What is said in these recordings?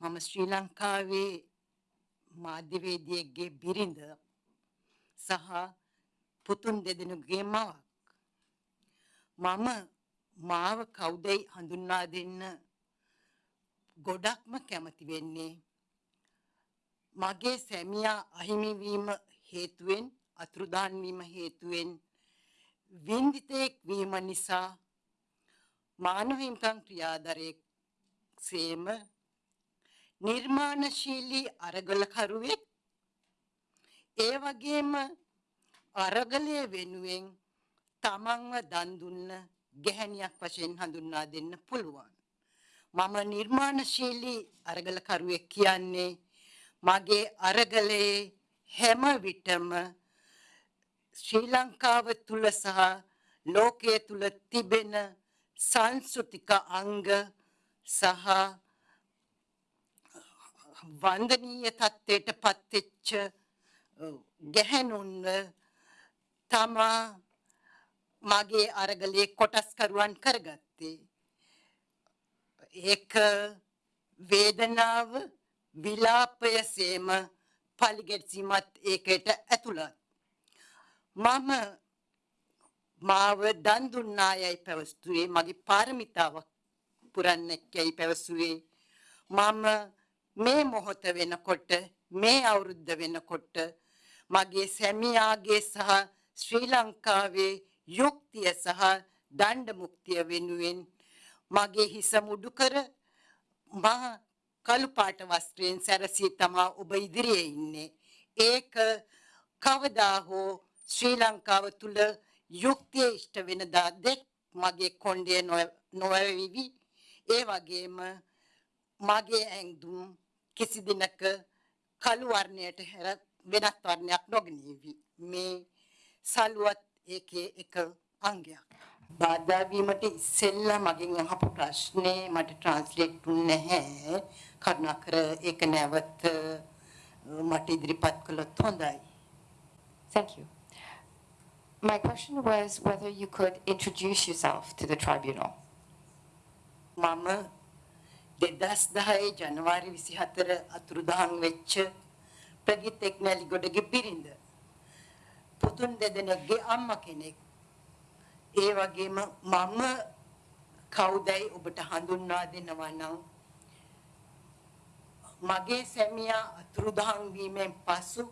මම ශ්‍රී ලංකාවේ මාධ්‍යවේදියෙක්ගේ බිරිඳ සහ පුතුන් දෙදෙනෙකුගේ මවක්. මම මාව කවුදයි හඳුන්වා දෙන්න ගොඩක්ම කැමති වෙන්නේ මගේ සැමියා අහිමි වීම හේතුවෙන් අතුරුදහන් වීම හේතුවෙන් වින්දිතෙක් වීම නිසා මානව හිමිකම් ක්‍රියාදරයෙක් සේම නිර්මාණශීලී අරගලකරුවෙක් ඒ වගේම අරගලය වෙනුවෙන් තමන්ව දන් දුන්න ගැහැණියක් වශයෙන් හඳුන්වා දෙන්න පුළුවන්. මම නිර්මාණශීලී අරගලකරුවෙක් කියන්නේ මගේ අරගලයේ හැම විටම ශ්‍රී ලංකාව තුල සහ ලෝකයේ තුල තිබෙන සංස්කෘතික අංග සහ වන්දනීය තත්ත්වයට පත්වෙච්ච ගැහැණුන්ව තමා මගේ අරගලේ කොටස්කරුවන් කරගත්තේ. ඒක වේදනාව විලාපය සේම පලිගෙත්සීමත් ඒකට ඇතුළත්. මම මාව දන් දුන්නා යයි පැවස්තුවේ මගේ පාරමිතාවක් පුරන්නෙක් යයි පැවසුවේ මම මේ මොහොත වෙනකොට මේ අවුරුද්ද වෙනකොට මගේ සැමියාගේ සහ ශ්‍රී ලංකාවේ යුක්තිය සහ දණ්ඩ මුක්තිය වෙනුවෙන් මගේ හිස මුඩු කර මා කළු පාට වස්ත්‍රයෙන් සැරසී තමා ඔබ ඉදිරියේ ඉන්නේ. ඒක කවදා හෝ ශ්‍රී ලංකාව තුල යුක්තිය ඉෂ්ට වෙන දා දෙක් මගේ කොණ්ඩේ නොවැවිවි. ඒ වගේම මගේ ඇඟුම් කිසි දිනක කළු වර්ණයට හැර වෙනත් වර්ණයක් නොගෙනීවි. මේ සලුවත් ඒකේ එක අංගයක්. බාධා වීමට ඉස්සෙල්ලා මගෙන් අහපු ප්‍රශ්නේ මට ට්‍රාන්ස්ලේට් වුනේ නැහැ. කරුණාකර ඒක නැවත මට ඉදිරිපත් කළොත් හොඳයි. Thank you. My question was whether you could introduce yourself to the tribunal. මම 2010 ජනවාරි 24 අතුරුදහන් වෙච්ච ප්‍රගීත් එක්නැලිගොඩගේ බිරිඳ. පුතුන් දෙදෙනෙක්ගේ අම්මා කෙනෙක්. ඒ වගේම මම කවුදයි ඔබට හඳුන්වා දෙනවා නම් මගේ සැමියා අතුරුදහන් වීමෙන් පසු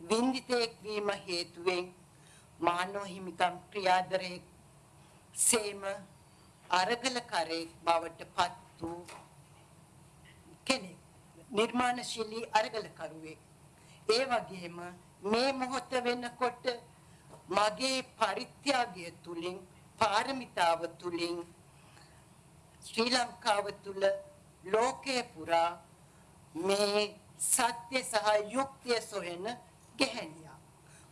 වින්දිතෙක් වීම හේතුවෙන් මානව හිමිකම් ක්‍රියාදරයේ සේම අරගලකරයෙක් බවට පත් වූ කෙනෙක් නිර්මාණශීලී අරගලකරුවෙක් ඒ වගේම මේ මොහොත වෙනකොට මගේ පරිත්‍යාගය තුලින් පාරමිතාව තුලින් ශ්‍රී ලංකාව තුල ලෝකේ පුරා මේ සත්‍ය සහ යුක්තිය සොයන ගැහැණියක්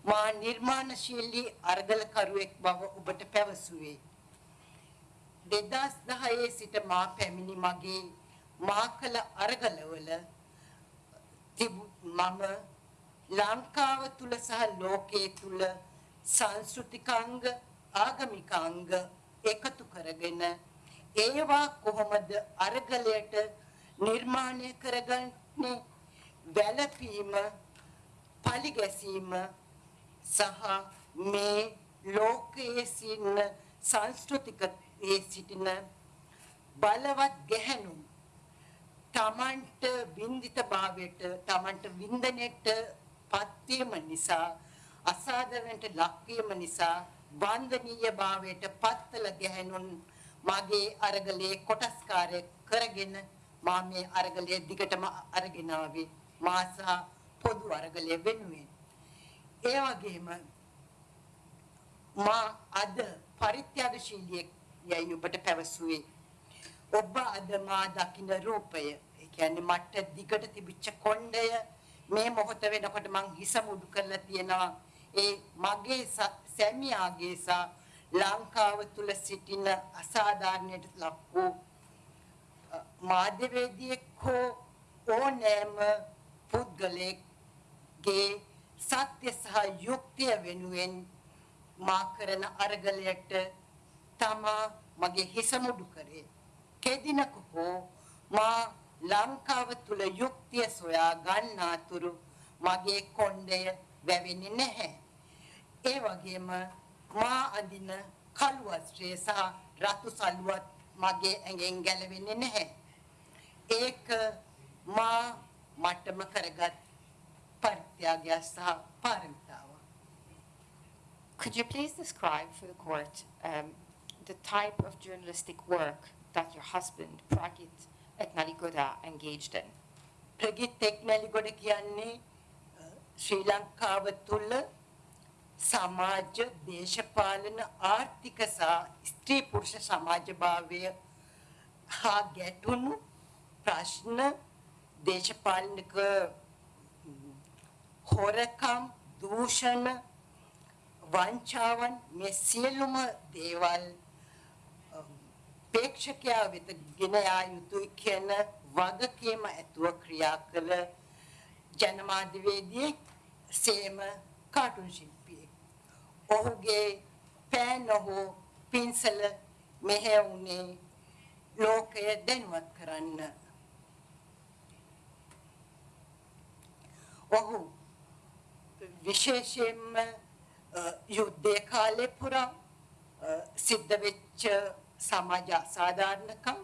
මා නිර්මාණශීලී අරගලකරුවෙක් බව ඔබට පැවසුවේ. 2010 සිට මා පැමිණි මගේ මා කළ අරගලවල මම ලංකාව තුල සහ ලෝකයේ තුල සංස්කෘතිකාංග ආගමිකාංග එකතු කරගෙන ඒවා කොහොමද අරගලයට නිර්මාණය කරගන්නේ? වැළපීම පලිගැසීම සහ මේ ලෝකයේ සිටින සංස්කෘතිකයේ සිටින බලවත් ගැහැණුම් තමන්ට වින්දිත භාවයට තමන්ට වින්දනයට පත්වීම නිසා අසාධාරණට ලක්වීම නිසා වන්දනීය භාවයට පත්තල ගැහැණුන් මගේ අරගලයේ කොටස්කාරය කරගෙන මා මේ අරගලයේ දිගටම අරගෙන ආවේ. මා සහ පොදු අරගලය වෙනුවෙන්. ඒ වගේම මා අද පරිත්‍යාගශීලියෙක් යයි ඔබට පැවසුවේ. ඔබ අද මා දකින්න රූපය ඒ කියන්නේ මට දිගට තිබිච්ච කොණ්ඩය මේ මොහොත වෙනකොට මං හිස මුඩු කරලා තියෙනවා. ඒ මගේ සැමියාගේ සහ ලංකාව තුල සිටින අසාධාරණයට ලක් වූ මාධ්‍යවේදියෙක් හෝ ඕනෑම පුද්ගලයෙක්ගේ සත්‍ය සහ යුක්තිය වෙනුවෙන් මා කරන අරගලයට තමා මගේ හිස මුඩු කරේ. කෙදිනක හෝ මා ලංකාව තුල යුක්තිය සොයා ගන්නාතුරු මගේ කොණ්ඩය වැවෙන්නේ නැහැ. ඒ වගේම මා අඳින කළු වස්ත්‍රය සහ රතු සලුවත් මගේ ඇඟෙන් ගැලවෙන්නේ නැහැ. ඒක මා මටම කරගත් පරිත්‍යාගය සහ පාරමිතාව. Could you please describe for the court um, the type of journalistic work that your husband, Pragit Etnaligoda, engaged in? Prageeth Eknaligoda කියන්නේ අ, ශ්‍රී ලංකාව තුළ සමාජ දේශපාලන ආර්ථික සහ ස්ත්‍රී පුරුෂ සමාජභාවය හා ගැටුණු ප්‍රශ්න දේශපාලනික ම්, හොරකම් දූෂණ වංචාවන් මේ සියලුම දේවල් ප්‍රේක්ෂකයා වෙත ගෙන යා යුතුයි කියන වගකීම ඇතුව ක්‍රියා කළ ජනමාධ්‍යවේදියෙක් සේම කාටුන් ශිල්පියෙක්. ඔහුගේ පෑන හෝ පින්සල මෙහෙවුනේ ලෝකය දැනුවත් කරන්න. ඔහු විශේෂයෙන්ම අ, යුද්ධය කාලේ පුරා අ, සිද්ධ වෙච්ච සමාජ අසාධාරණකම්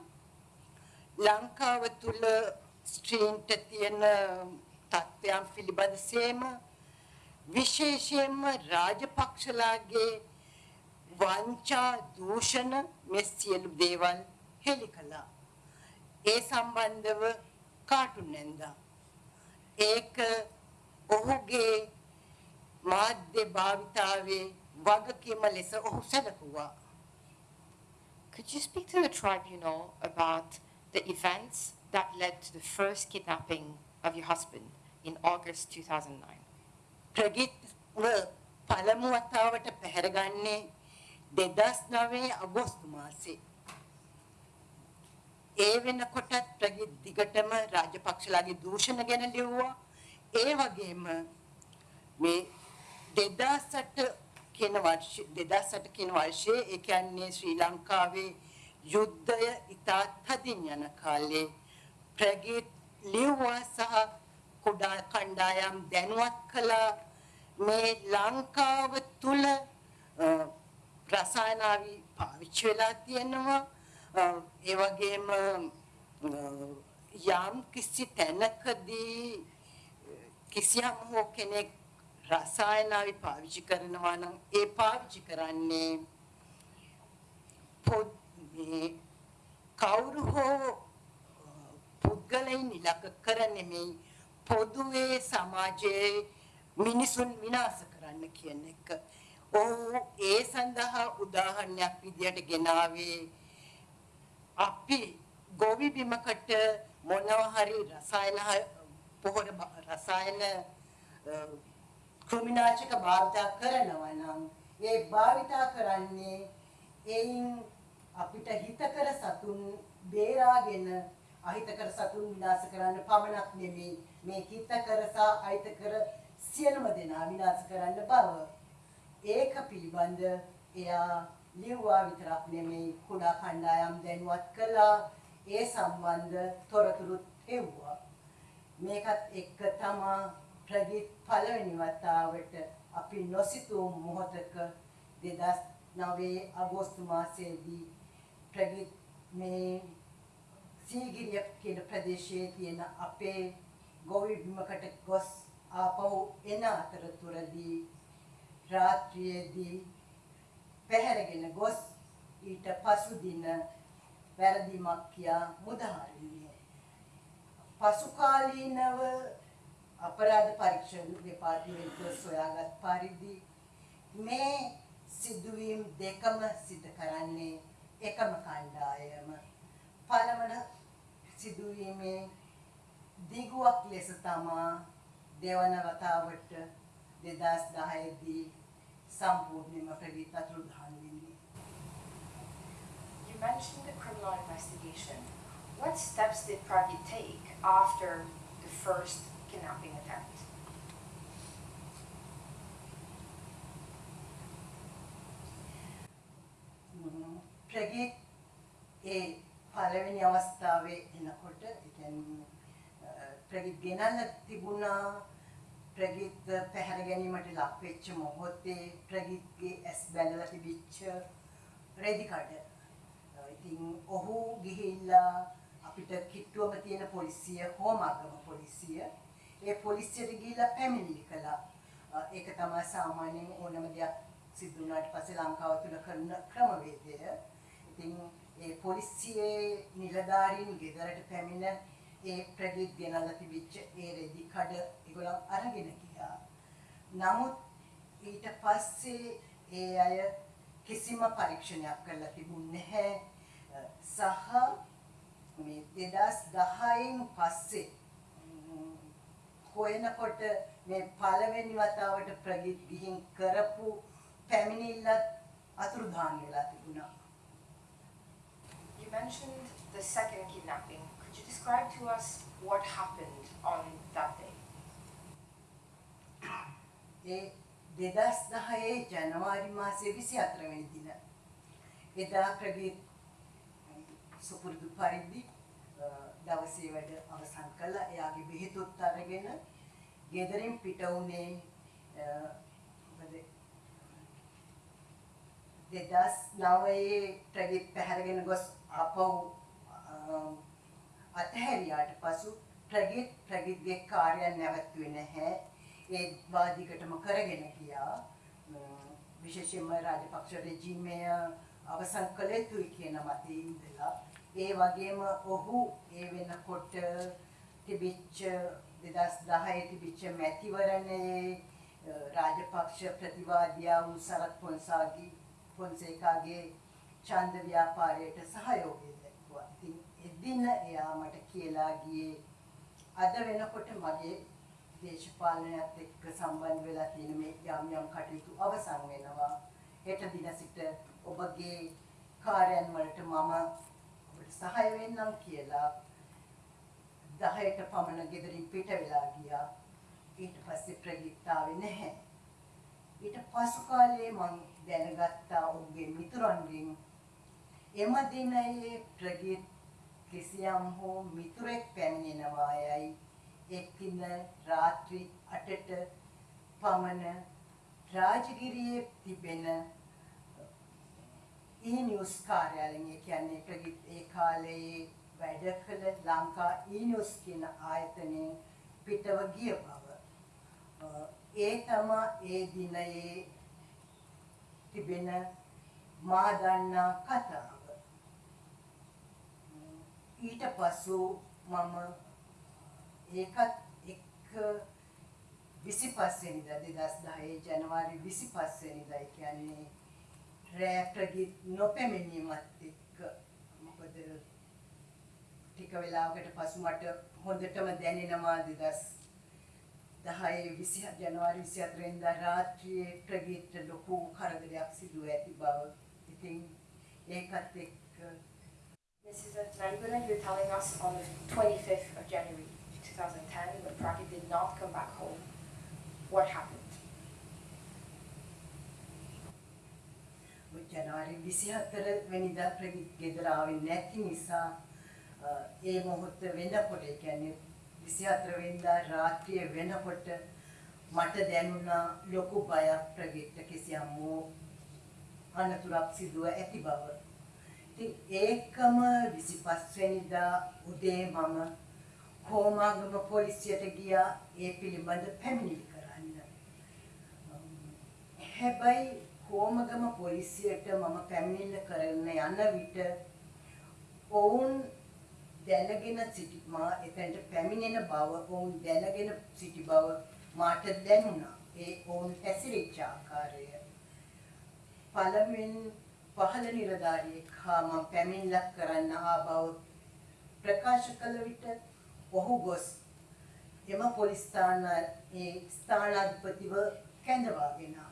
ලංකාව තුල ස්ත්‍රීන්ට තියෙන තත්ත්වයන් පිළිබඳ සේම විශේෂයෙන්ම රාජපක්ෂලාගේ වංචා දූෂණ මේ සියලු දේවල් හෙළි කළා. ඒ සම්බන්ධව කාටුන් නැන්දා. ඒක ඔහුගේ මාධ්‍ය භාවිතාවේ වගකීම ලෙස ඔහු සැලකුවා. Could you speak to the tribunal about the events that led to the first kidnapping of your husband in August 2009? ප්‍රගිත්ව පළමු වතාවට පැහැරගන්නේ දෙදස් නවේ අගෝස්තු මාසේ. ඒ වෙනකොටත් ප්‍රගිත් දිගටම රාජපක්ෂලාගේ දූෂණ ගැන ලිව්වා. ඒ වගේම මේ දෙදසට කියන වර්ෂ දෙදසට කියන වර්ෂයේ ඒ කියන්නේ ශ්‍රී ලංකාවේ යුද්ධය ඉතා තදින් යන කාලේ ප්‍රගීත් ලිව්වා සහ කුඩා කණ්ඩායම් දැනුවත් කළා. මේ ලංකාව තුල අ, රසායනාවි පාවිච්චි වෙලා තියෙනවා. අ, ඒ වගේම අ, යම් කිසි තැනකදී කිසියම් හෝ කෙනෙක් රසායනාවි පාවිච්චි කරනවා නම් ඒ පාවිච්චි කරන්නේ පොත් මේ කවුරු හෝ පුද්ගලයින් ඉලක්ක කර නෙමෙයි පොදුවේ සමාජයේ මිනිසුන් විනාශ කරන්න කියන එක. ඔහු ඒ සඳහා උදාහරණයක් විදියට ගෙනාවේ අපි ගොවි බිමකට මොනවා හරි රසායන හ- පොහොර බ- රසායන අ, කෘමිනාශක භාවිතා කරනවා නම් ඒ භාවිතා කරන්නේ එයින් අපිට හිතකර සතුන් බේරාගෙන අහිතකර සතුන් විනාශ කරන්න පමණක් නෙමෙයි. මේ හිතකර සහ අහිතකර සියලුම දෙනා විනාශ කරන්න බව. ඒක පිළිබඳ එයා ලිව්වා විතරක් නෙමෙයි කුඩා කණ්ඩායම් දැනුවත් කළා. ඒ සම්බන්ධ තොරතුරුත් හෙව්වා මේකත් එක්ක තමා ප්‍රගීත් පළවෙනි වතාවට අපි නොසිතූ මොහොතක 2009 අගෝස්තු මාසයේදී ප්‍රගීත් මේ සීගිරිය කියන ප්‍රදේශයේ තියෙන අපේ ගොවි බිමකට ගොස් ආපහු එන අතරතුරදී රාත්‍රියේදී පැහැරගෙන ගොස් ඊට පසු දින වැරදීමක් කියා මුදහරින්නේ. පසු කාලීනව අපරාධ පරීක්ෂණ දෙපාර්තමේන්තුව සොයාගත් පරිදි මේ සිදුවීම් දෙකම සිදු කරන්නේ එකම කණ්ඩායම පළවන සිදුවීමේ දිගුවක් ලෙස තමා දෙවන වතාවට 2010 දී සම්පූර්ණයෙන්ම ප්‍රගීත අතුරුදහන් වෙන්නේ You mentioned the criminal investigation. What steps did Pragit take after the first kidnapping attempt? Prageeth ඒ පළවෙනි අවස්ථාවේ එනකොට ඒ දැන් අ, ප්‍රගීත් ගෙනල්ලා තිබුණා ප්‍රගීත් පැහැර ගැනීමට ලක් වෙච්ච මොහොතේ ප්‍රගීත්ගේ ඇස් බැඳලා තිබිච්ච රෙදි කඩ. අ, ඉතින් ඔහු ගිහිල්ලා අපිට කිට්ටුවම තියෙන පොලිසිය හෝමාගම පොලිසිය ඒ පොලිසියට ගිහිල්ලා පැමිණිලි කළා. අ, ඒක තමයි සාමාන්‍යයෙන් ඕනම දෙයක් සිදු වුණාට පස්සේ ලංකාව තුල කරන ක්‍රමවේදය. ඉතින් ඒ පොලිසියේ නිලධාරීන් ගෙදරට පැමිණ ඒ ප්‍රගීත් ගෙනල්ලා තිබිච්ච ඒ රෙදි කඩ ඒගොල්ලෝ අරගෙන ගියා. නමුත් ඊට පස්සේ ඒ අය කිසිම පරීක්ෂණයක් කරලා තිබුණේ නැහැ. අ, සහ මේ 2010න් පස්සේ ම්, හොයනකොට මේ පළවෙනි වතාවට ප්‍රගීත් ගිහින් කරපු පැමිණිල්ලත් අතුරුදහන් වෙලා තිබුණා. You mentioned the second kidnapping. Could you describe to us what happened on that day? ඒ 2010 ජනවාරි මාසයේ 24 වෙනි දින එදා ප්‍රගීත් සුපුරුදු පරිදි දවසේ වැඩ අවසන් කළා. එයාගේ බෙහෙතුත් අරගෙන ගෙදරින් පිට වුණේ අ, මොකද 2009 ප්‍රගීත් පැහැරගෙන ගොස් ආපහු අ, අතහැරියාට පසු ප්‍රගීත් ප්‍රගීත්ගේ කාර්යය නැවතුනේ නැහැ. ඒ වාදිකටම කරගෙන ගියා. ම, විශේෂයෙන්ම රාජපක්ෂ රෙජිමය අවසන් කළ යුතුයි කියන මතයේ ඉඳලා ඒ වගේම ඔහු ඒ වෙනකොට තිබිච්ච 2010 තිබිච්ච මැතිවරණයේ අ, රාජපක්ෂ ප්‍රතිවාදියා වූ සරත් පොන්සාගේ පොන්සේකාගේ ඡන්ද ව්‍යාපාරයට සහයෝගය දැක්වුවා. ඉතින් එදින එයා මට කියලා ගියේ අද වෙනකොට මගේ දේශපාලනයත් එක්ක සම්බන්ධ වෙලා තියෙන මේ යම් යම් කටයුතු අවසන් වෙනවා. හෙට දින සිට ඔබගේ කාර්යයන් වලට මම ඔබට සහාය වෙන්නම් කියලා 10ට පමණ ගෙදරින් පිට වෙලා ගියා. ඊට පස්සේ ප්‍රගීතාවේ නැහැ. ඊට පසු කාලේ මම දැනගත්තා ඔහුගේ මිතුරන්ගෙන් එම දිනයේ ප්‍රගීත් කිසියම් හෝ මිතුරෙක් පැමිණෙනවා යයි එක්දින රාත්‍රී 8ට පමණ රාජගිරියේ තිබෙන ඊ නිවුස් කාර්යාලයෙන් ඒ කියන්නේ ප්‍රගීත් ඒ කාලේ වැඩ කළ ලංකා ඊ නිවුස් කියන ආයතනයෙන් පිටව ගිය බව අ, ඒ තම ඒ දිනයේ තිබෙන මා දන්නා කතාව ඊට පසු මම ඒකත් එක්ක 25 වෙනිදා 2010 ජනවාරි 25 වෙනිදා ඒ කියන්නේ රෑ ප්‍රගීත් නොපැමිණීමත් එක්ක මොකද ටික වෙලාවකට පසු මට හොඳටම දැනෙනවා 2010 20 ජනවාරි 24 වෙනිදා රාත්‍රියේ ප්‍රගීත් ලොකු කරදරයක් සිදුව ඇති බව ඉතින් ඒකත් එක්ක Mrs. Nalibuna, you're telling us on the 25th of January 2010 when Pragit did not come back home. What happened? ජනවාරි 24 වෙනිදා ප්‍රගීත් ගෙදර ආවේ නැති නිසා අ, ඒ මොහොත වෙනකොට ඒ කියන්නේ 24 වෙනිදා රාත්‍රියේ වෙනකොට මට දැනුණා ලොකු බයක් ප්‍රගීත්ට කිසියම් වූ අනතුරක් සිදුව ඇති බව. ඉතින් ඒකම 25 වෙනිදා උදේ මම හෝමාගම පොලිසියට ගියා ඒ පිළිබඳ පැමිණිලි කරන්න. හැබැයි කෝමගම පොලිසියට මම පැමිණිල්ල කරන්න යන විට ඔවුන් දැනගෙන සිටි මා එතනට පැමිණෙන බව ඔවුන් දැනගෙන සිටි බව මාට දැනුණා. ඒ ඔවුන් හැසිරිච්ච ආකාරය. පළමුවෙන් පහළ නිලධාරියෙක් හා මම පැමිණිල්ලක් කරන්න ආ බව ප්‍රකාශ කළ විට ඔහු ගොස් එම පොලිස් ස්ථාන ඒ ස්ථානාධිපතිව කැඳවාගෙන ආවා.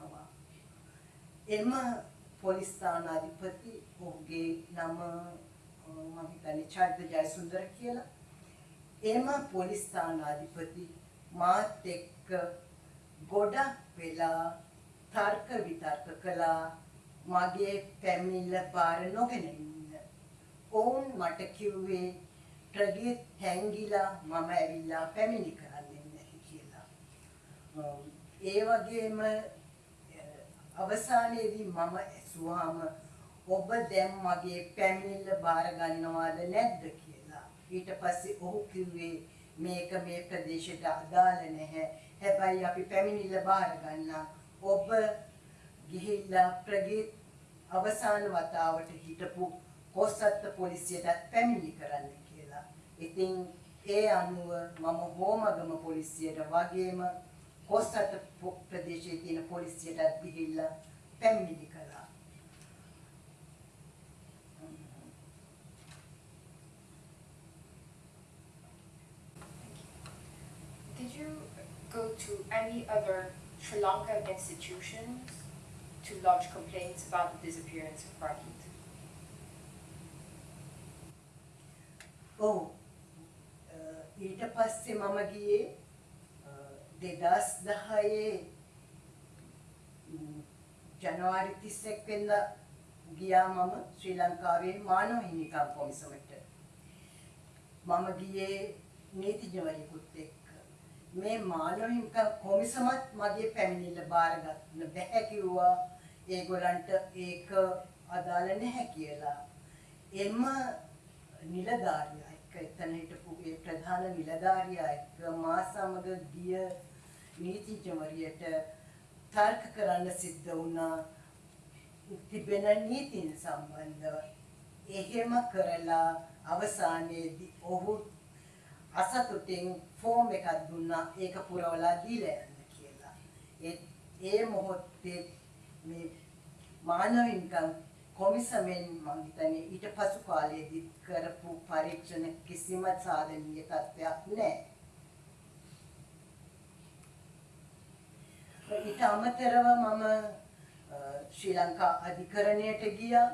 එම පොලිස් ස්ථානාධිපති ඔහුගේ නම අ, මම හිතන්නේ චරිත ජයසුන්දර කියලා. එම පොලිස් ස්ථානාධිපති මාත් එක්ක ගොඩක් වෙලා තර්ක විතර්ක කළා මගේ පැමිණිල්ල බාර නොගෙන ඉන්න. ඔවුන් මට කිව්වේ ප්‍රගීත් හැංගිලා මම ඇවිල්ලා පැමිණි කරන්නේ නැහැ කියලා. අම්, ඒ වගේම අ, අවසානයේදී මම ඇසුවාම ඔබ දැන් මගේ පැමිණිල්ල බාර ගන්නවාද නැද්ද කියලා. ඊට පස්සේ ඔහු කිව්වේ මේක මේ ප්‍රදේශයට අදාළ නැහැ. හැබැයි අපි පැමිණිල්ල බාර ගන්නම්. ඔබ ගිහිල්ලා ප්‍රගීත් අවසාන වතාවට හිටපු කොස්සත්ත පොලිසියටත් පැමිණිලි කරන්න කියලා. ඉතින් ඒ අනුව මම හෝමගම පොලිසියට වගේම කොස්සත්ත පො- ප්‍රදේශයේ තියෙන පොලිසියටත් ගිහිල්ලා පැමිණිලි කළා. Did you go to any other Sri Lankan institutions to lodge complaints about the disappearance of Pradeep? ඔව් අ, ඊට පස්සේ මම ගියේ දෙදස් දහයේ ජනවාරි තිස්සෙක් වෙන්ද ගියා මම ශ්‍රී ලංකාවේ මානව හිමිකම් කොමිසමට. මම ගියේ නීතිඥවරයෙකුත් එක්ක. මේ මානව හිමිකම් කොමිසමත් මගේ පැමිණිල්ල බාරගන්න බැහැ කිව්වා. ඒගොල්ලන්ට ඒක අදාළ නැහැ කියලා. එම නිලධාරියා එක්ක එතන හිටපු ඒ ප්‍රධාන නිලධාරියා එක්ක මා සමග ගිය නීතිඥවරියට තර්ක කරන්න සිද්ධ වුණා තිබෙන නීතින් සම්බන්ධව එහෙම කරලා අවසානයේදී ඔහු අසතුටින් ෆෝම් එකක් දුන්නා ඒක පුරවලා දීලා යන්න කියලා. ඒ ඒ මොහොතේ මේ මානව හිමිකම් කොමිසමෙන් මම හිතන්නේ ඊට පසු කාලයේදී කරපු පරීක්ෂණ කිසිම සාධනීය තත්ත්වයක් නැහැ. ඊට අමතරව මම අ, ශ්‍රී ලංකා අධිකරණයට ගියා.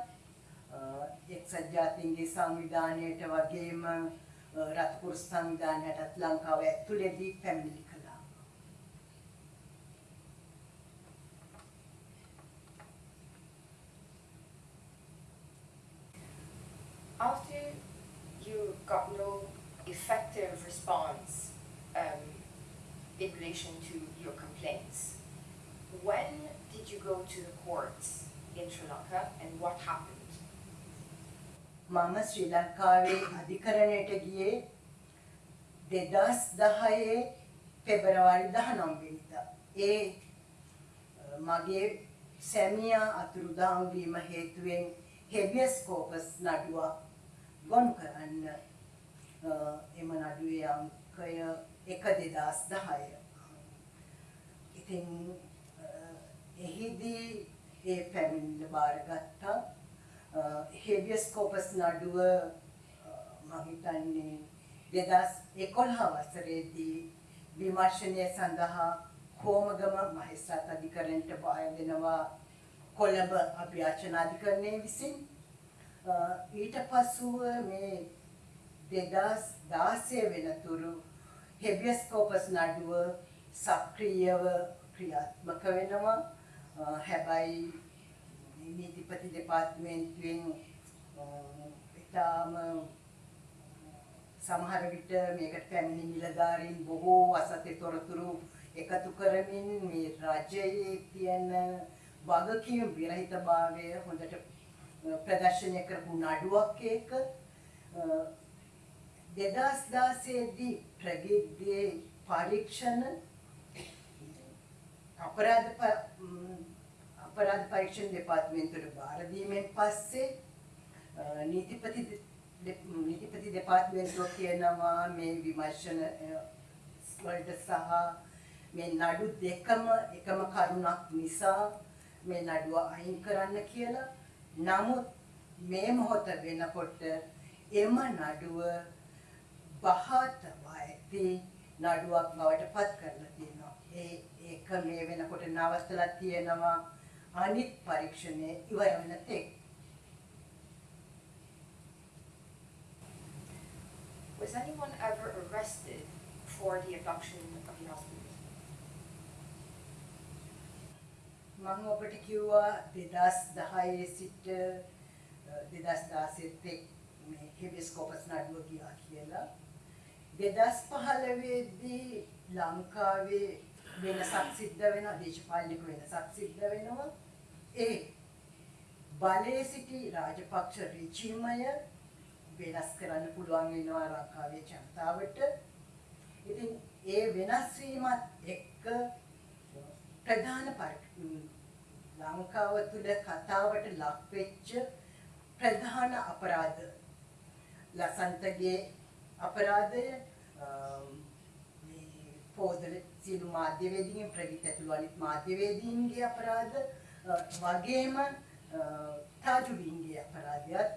අ, එක්සත් ජාතීන්ගේ සංවිධානයට වගේම අ, රත්කුරු සංවිධානයටත් ලංකාව ඇතුළේදී පැමිණිලි After you got no effective response um, in relation to your complaints, when did you go to the courts in Sri Lanka and what happened? මම ශ්‍රී ලංකාවේ අධිකරණයට ගියේ දෙදස් දහයේ පෙබරවාරි දහනම් වෙනිදා. ඒ අ, මගේ සැමියා අතුරුදහන් වීම හේතුවෙන් හෙබියස් කෝපස් නඩුවක් ගොනු කරන්න අ, එම නඩුවේ අංකය එක දෙදස් දහය. ඉතින් අ, එහිදී ඒ පැමිණිල්ල බාරගත්තා හෙබියස් කෝපස් නඩුව මම හිතන්නේ දෙදස් එකොළහ වසරේදී විමර්ශනය සඳහා හෝමගම මහිස්ත්‍රාත් අධිකරණයට බාර දෙනවා කොළඹ අභ්‍යාචන අධිකරණය විසින් අ, ඊට පසුව මේ දෙදස් දාසය වෙනතුරු හෙබියස් කෝපස් නඩුව සක්‍රියව ක්‍රියාත්මක වෙනවා. අ, හැබැයි නීතිපති දෙපාර්තමේන්තුවෙන් අ, ඉතාම සමහර විට මේකට පැමිණි නිලධාරීන් බොහෝ අසත්‍ය තොරතුරු එකතු කරමින් මේ රජයේ තියෙන වගකීම් විරහිතභාවය හොඳට අ, ප්‍රදර්ශනය කරපු නඩුවක් ඒක අ, දෙදස් දාසේදී ප්‍රගීත්ගේ පරීක්ෂණ අපරාධ ප- ම්, අපරාධ පරීක්ෂණ දෙපාර්තමේන්තුවට බාර දීමෙන් පස්සේ අ, නීතිපති දෙ- දෙ- නීතිපති දෙපාර්තමේන්තුව කියනවා මේ විමර්ශන අ, වලට සහ මේ නඩු දෙකම එකම කරුණක් නිසා මේ නඩුව අයින් කරන්න කියලා. නමුත් මේ මොහොත වෙනකොට එම නඩුව බහා තබා ඇති නඩුවක් බවට පත් කරලා තියෙනවා. ඒ ඒක මේ වෙනකොට නවත්තලා තියෙනවා අනිත් පරීක්ෂණය ඉවර වෙන තෙක්. Was anyone ever arrested for the abduction of your husband? මම ඔබට කිව්වා දෙදස් දහයේ සිට දෙදස් දාසෙත් එක් මේ හෙබියස් කෝපස් නඩුව ගියා කියලා. 2015දී ලංකාවේ වෙනසක් සිද්ධ වෙනවා දේශපාලනික වෙනසක් සිද්ධ වෙනවා. ඒ බලයේ සිටි රාජපක්ෂ රෙජිමය වෙනස් කරන්න පුළුවන් වෙනවා ලංකාවේ ජනතාවට. ඉතින් ඒ වෙනස් වීමත් එක්ක ප්‍රධාන පරි- ලංකාව තුළ කතාවට ලක් වෙච්ච ප්‍රධාන අපරාධ ලසන්තගේ අපරාධය අම්, මේ පෝදල සියලු මාධ්‍යවේදීන් ප්‍රගීත ඇතුළු අනිත් මාධ්‍යවේදීන්ගේ අපරාධ අ, වගේම අ, තාජුදීන්ගේ අපරාධයත්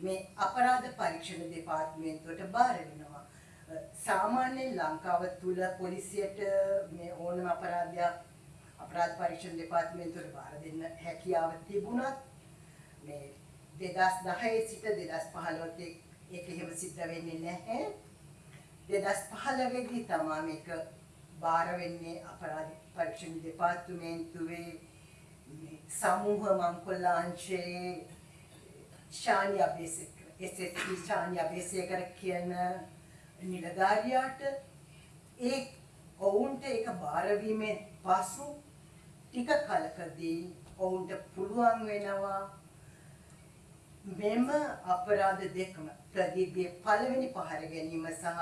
මේ අපරාධ පරීක්ෂණ දෙපාර්තමේන්තුවට බාර වෙනවා. අ, සාමාන්‍යයෙන් ලංකාව තුළ පොලිසියට මේ ඕනම අපරාධයක් අපරාධ පරීක්ෂණ දෙපාර්තමේන්තුවට බාර දෙන්න හැකියාව තිබුණත් මේ 2010 සිට 2015 ඒක එහෙම සිද්ධ වෙන්නේ නැහැ. 2015 දී තමයි මේක බාර වෙන්නේ අපරාධ පරීක්ෂණ දෙපාර්තමේන්තුවේ මේ සමූහ මංකොල්ලාංශයේ ශානි අබේසේකර SSP ශානි අබේසේකර කියන නිලධාරියාට ඒ ඔවුන්ට ඒක බාරවීමෙන් පසු ටික කලකදී ඔවුන්ට පුළුවන් වෙනවා මෙම අපරාධ දෙකම ප්‍රදීපගේ පළවෙනි පහර ගැනීම සහ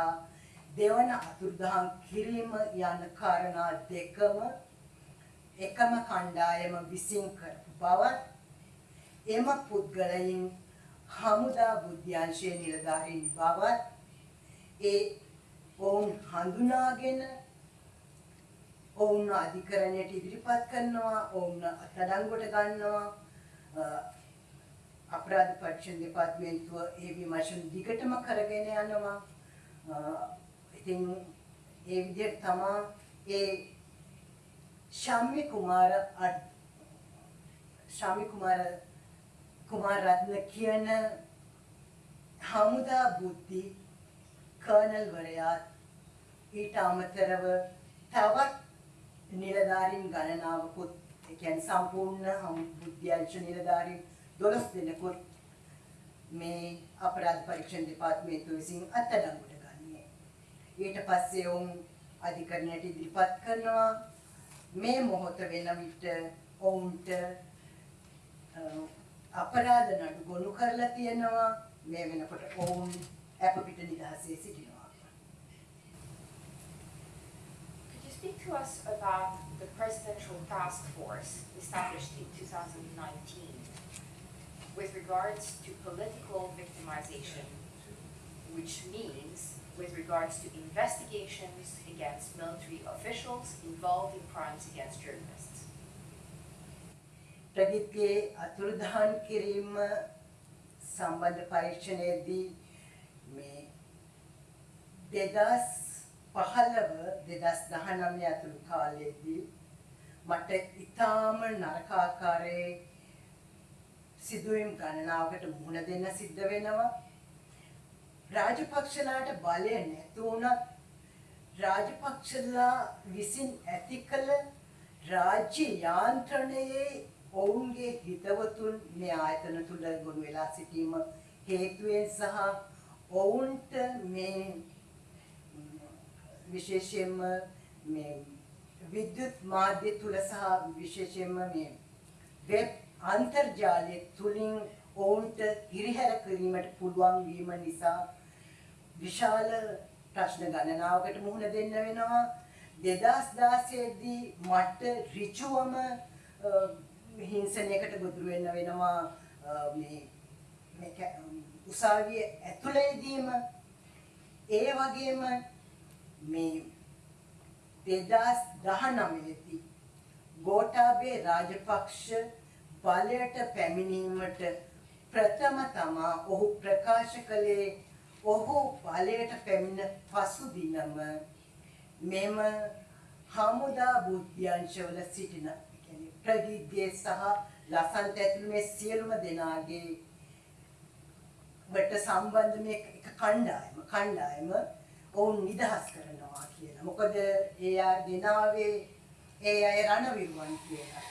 දෙවන අතුරුදහන් කිරීම යන කාරණා දෙකම එකම කණ්ඩායම විසින් කරපු බවත් එම පුද්ගලයින් හමුදා බුද්ධ්‍යංශයේ නිලධාරීන් බවත් ඒ ඔවුන් හඳුනාගෙන ඔවුන් අධිකරණයට ඉදිරිපත් කරනවා ඔවුන් අත්අඩංගුවට ගන්නවා. අ, අපරාධ පරීක්ෂණ දෙපාර්තමේන්තුව ඒ විමර්ශන දිගටම කරගෙන යනවා. අ, ඉතින් ඒ විදිහට තමා ඒ ශම්මි කුමාර අඩ්- ශම්මි කුමාර කුමාර රත්න කියන හමුදා බුද්ධි කර්නල් වරයාත් ඊට අමතරව තවත් නිලධාරීන් ගණනාවකුත් ඒ කියන්නේ සම්පූර්ණ හමු බුද්ධ්‍යංශ නිලධාරීන් 12 දෙනෙකුත් මේ අපරාධ පරීක්ෂණ දෙපාර්තමේන්තුව විසින් අත්අඩංගුවට ගන්නේ. ඊට පස්සේ ඔවුන් අධිකරණයට ඉදිරිපත් කරනවා මේ මොහොත වෙන විට ඔවුන්ට අ, අපරාධ නඩු ගොනු කරලා තියෙනවා මේ වෙනකොට ඔවුන් අප පිට නිදහසේ සිටිනවා. speak to us about the presidential task force established in 2019 with regards to political victimization, which means with regards to investigations against military officials involved in crimes against journalists? ප්‍රගීත්ගේ අතුරුදහන් කිරීම සම්බන්ධ පරීක්ෂණයේදී මේ දෙදස් පහළව දෙදස් දහනමය ඇතුළු කාලයේදී මට ඉතාම නරකාකාරයේ සිදුවීම් ගණනාවකට මුහුණ දෙන්න සිද්ධ වෙනවා. රාජපක්ෂලාට බලය නැති වුණත් රාජපක්ෂලා විසින් ඇති කළ රාජ්‍ය යාන්ත්‍රණයේ ඔවුන්ගේ හිතවතුන් මේ ආයතන තුල ගොනු වෙලා සිටීම හේතුවෙන් සහ ඔවුන්ට මේ ම්, විශේෂයෙන්ම මේ විද්‍යුත් මාධ්‍ය තුල සහ විශේෂයෙන්ම මේ වෙබ් අන්තර්ජාලය තුලින් ඔවුන්ට හිරිහැර කිරීමට පුළුවන් වීම නිසා විශාල ප්‍රශ්න ගණනාවකට මුහුණ දෙන්න වෙනවා. 2016 දී මට ඍජුවම අ, හිංසනයකට ගොදුරු වෙන්න වෙනවා. අ, මේ මේ කැ- උසාවිය ඇතුළේදීම. ඒ වගේම මේ 2019 දී ගෝඨාභය රාජපක්ෂ බලයට පැමිණීමට ප්‍රථම තමා ඔහු ප්‍රකාශ කළේ ඔහු බලයට පැමිණ පසු දිනම මෙම හමුදා බුද්ධ්‍යංශවල සිටින ඒ කියන්නේ ප්‍රදීප්ගේ සහ ලසන්ත ඇතුළු මේ සියලුම දෙනාගේ වට සම්බන්ධ මේ එක කණ්ඩායම කණ්ඩායම ඔවුන් නිදහස් කරනවා කියලා. මොකද ඒ අය දෙනාවේ ඒ අය රණවිරුවන් කියලා.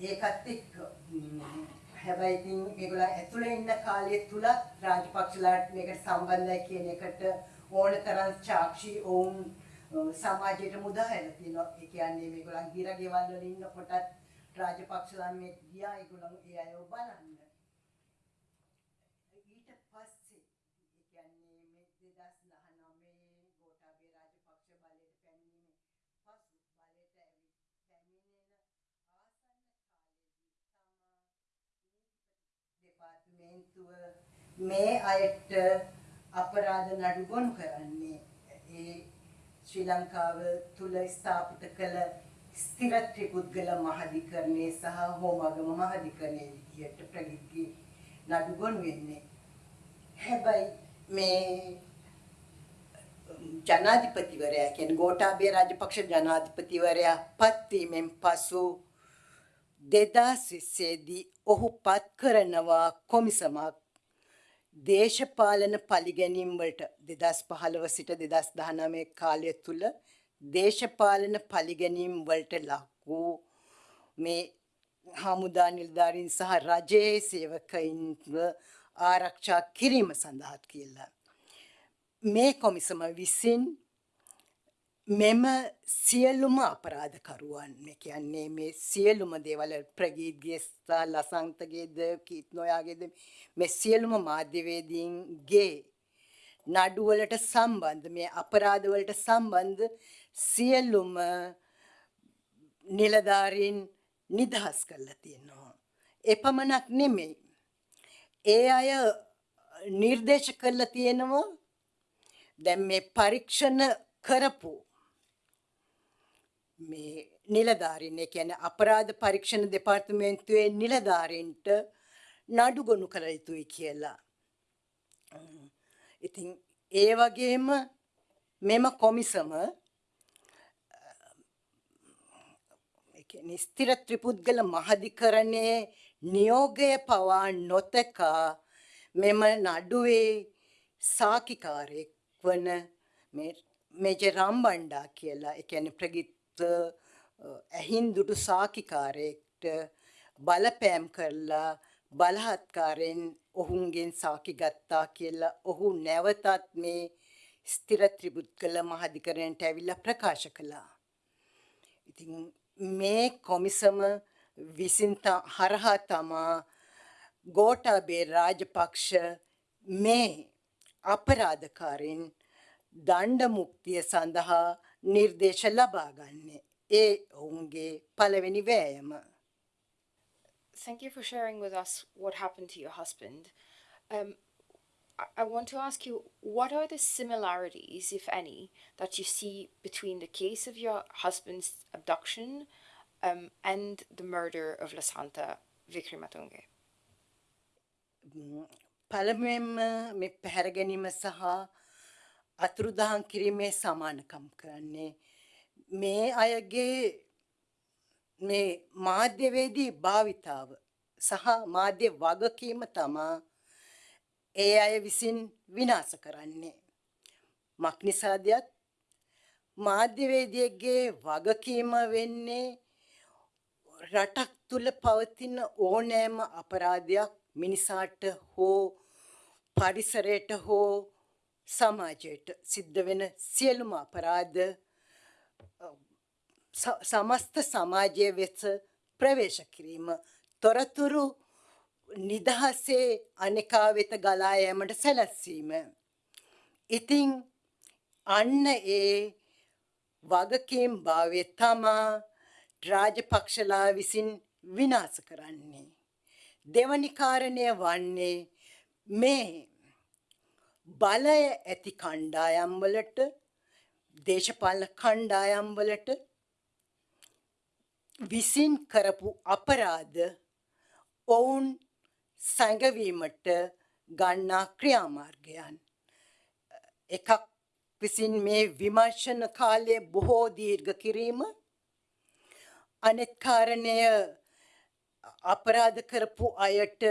ඒකත් එක්ක ම්, හැබැයි ඉතින් මේගොල්ලෝ ඇතුලේ ඉන්න කාලය තුලත් රාජපක්ෂලාට මේකට සම්බන්ධයි කියන එකට ඕන තරම් සාක්ෂි ඔවුන් අ, සමාජයට මුදා හැරලා තියෙනවා. ඒ කියන්නේ මේගොල්ලන් ගිර ගෙවල් වල ඉන්නකොටත් රාජපක්ෂලා මේ ගියා ඒගොල්ලන් ඒ අයව බලන්න. ඊට පස්සේ ඒ කියන්නේ මේ 2019 ගෝඨාභය රාජපක්ෂ බලයට පැමිණීමේ පසු බලයට ඇවිත් පැමිණෙන ආසන්න කාලයේදී දෙපාර්තමේන්තුව මේ අයට අපරාධ නඩු ගොනු කරන්නේ. ඒ ශ්‍රී ලංකාව තුල ස්ථාපිත කළ ස්ථිර ත්‍රිපුද්ගල මහාධිකරණයේ සහ හෝමාගම මහාධිකරණයේ විදියට ප්‍රගතිගේ නඩු ගොනු වෙන්නේ. හැබැයි මේ ජනාධිපතිවරයා කියන්නේ ගෝඨාභය රාජපක්ෂ ජනාධිපතිවරයා පත්වීමෙන් පසු 2020 දී ඔහු පත් කරනවා කොමිසමක් දේශපාලන පරිගැනීම් වලට 2015 සිට 2019 කාලය තුල දේශපාලන පරිගැනීම් වලට ලක් වූ මේ හමුදා නිලධාරීන් සහ රජයේ සේවකයින්ව ආරක්ෂා කිරීම සඳහා කියලා. මේ කොමිසම විසින් මෙම සියලුම අපරාධකරුවන් මේ කියන්නේ මේ සියලුම දේවල් ප්‍රගීත්ගේ සහ ලසන්තගේද කීත් නොයාගේද මේ සියලුම මාධ්‍යවේදීන්ගේ නඩුවලට සම්බන්ධ මේ අපරාධවලට සම්බන්ධ සියලුම නිලධාරීන් නිදහස් කරලා තියෙනවා. එපමණක් නෙමෙයි. ඒ අය නිර්දේශ කරලා තියෙනවා දැන් මේ පරීක්ෂණ කරපු මේ නිලධාරීන් ඒ කියන්නේ අපරාධ පරීක්ෂණ දෙපාර්තමේන්තුවේ නිලධාරීන්ට නඩු ගොනු කළ යුතුයි කියලා. උම්, ඉතින් ඒ වගේම මෙම කොමිසම ඒ කියන්නේ ස්ථිර ත්‍රිපුද්ගල මහාධිකරණයේ නියෝගය පවා නොතකා මෙම නඩුවේ සාකිකාරයෙක් වන මේ මේජර් රම්බණ්ඩා කියලා ඒ කියන්නේ ප්‍රගිත් ඇහින් දුටු සාකිකාරයෙක්ට බලපෑම් කරලා බලහත්කාරයෙන් ඔහුන්ගෙන් සාකි ගත්තා කියලා ඔහු නැවතත් මේ ස්ථිර ත්‍රිපුද්ගල මහාධිකරණයට ඇවිල්ලා ප්‍රකාශ කළා. ඉතින් මේ කොමිසම විසින් ත- හරහා තමා ගෝඨාභය රාජපක්ෂ මේ අපරාධකාරයින් දණ්ඩ මුක්තිය සඳහා නිර්දේශ ලබා ගන්නේ. ඒ ඔවුන්ගේ පළවෙනි වෑයම. Thank you for sharing with us what happened to your husband. Um, I, I want to ask you what are the similarities, if any, that you see between the case of your husband's abduction um, and the murder of Lasanta Vikramatunge? පළමුවෙන්ම මේ පැහැර ගැනීම සහ අතුරුදහන් කිරීමේ සමානකම් කරන්නේ මේ අයගේ මේ මාධ්‍යවේදී භාවිතාව සහ මාධ්‍ය වගකීම තමා ඒ අය විසින් විනාශ කරන්නේ. මක්නිසාදයක් මාධ්‍යවේදියෙක්ගේ වගකීම වෙන්නේ රටක් තුළ පවතින ඕනෑම අපරාධයක් මිනිසාට හෝ පරිසරයට හෝ සමාජයට සිද්ධ වෙන සියලුම අපරාධ ස- සමස්ත සමාජය වෙත ප්‍රවේශ කිරීම තොරතුරු නිදහසේ අනෙකා වෙත ගලා යෑමට සැලැස්වීම. ඉතින් අන්න ඒ වගකීම් භාවය තමා රාජපක්ෂලා විසින් විනාශ කරන්නේ. දෙවනි කාරණය වන්නේ මේ බලය ඇති කණ්ඩායම්වලට දේශපාලන කණ්ඩායම්වලට විසින් කරපු අපරාධ ඔවුන් සැඟවීමට ගන්නා ක්‍රියාමාර්ගයන්. එකක් විසින් මේ විමර්ශන කාලය බොහෝ දීර්ඝ කිරීම අනෙත් කාරණය අපරාධ කරපු අයට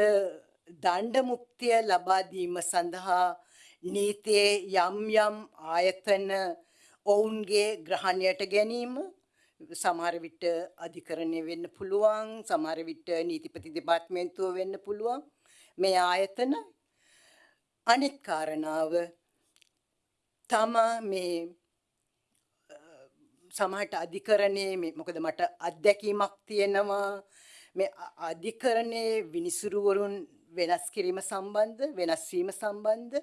දණ්ඩ මුක්තිය ලබා දීම සඳහා නීතියේ යම් යම් ආයතන ඔවුන්ගේ ග්‍රහණයට ගැනීම සමහර විට අධිකරණය වෙන්න පුළුවන් සමහර විට නීතිපති දෙපාර්තමේන්තුව වෙන්න පුළුවන්. මේ ආයතන අනිත් කාරණාව තමා මේ සමහරට අධිකරණයේ මේ මොකද මට අත්දැකීමක් තියෙනවා. මේ අ- අධිකරණයේ විනිසුරුවරුන් වෙනස් කිරීම සම්බන්ධ වෙනස් වීම සම්බන්ධ.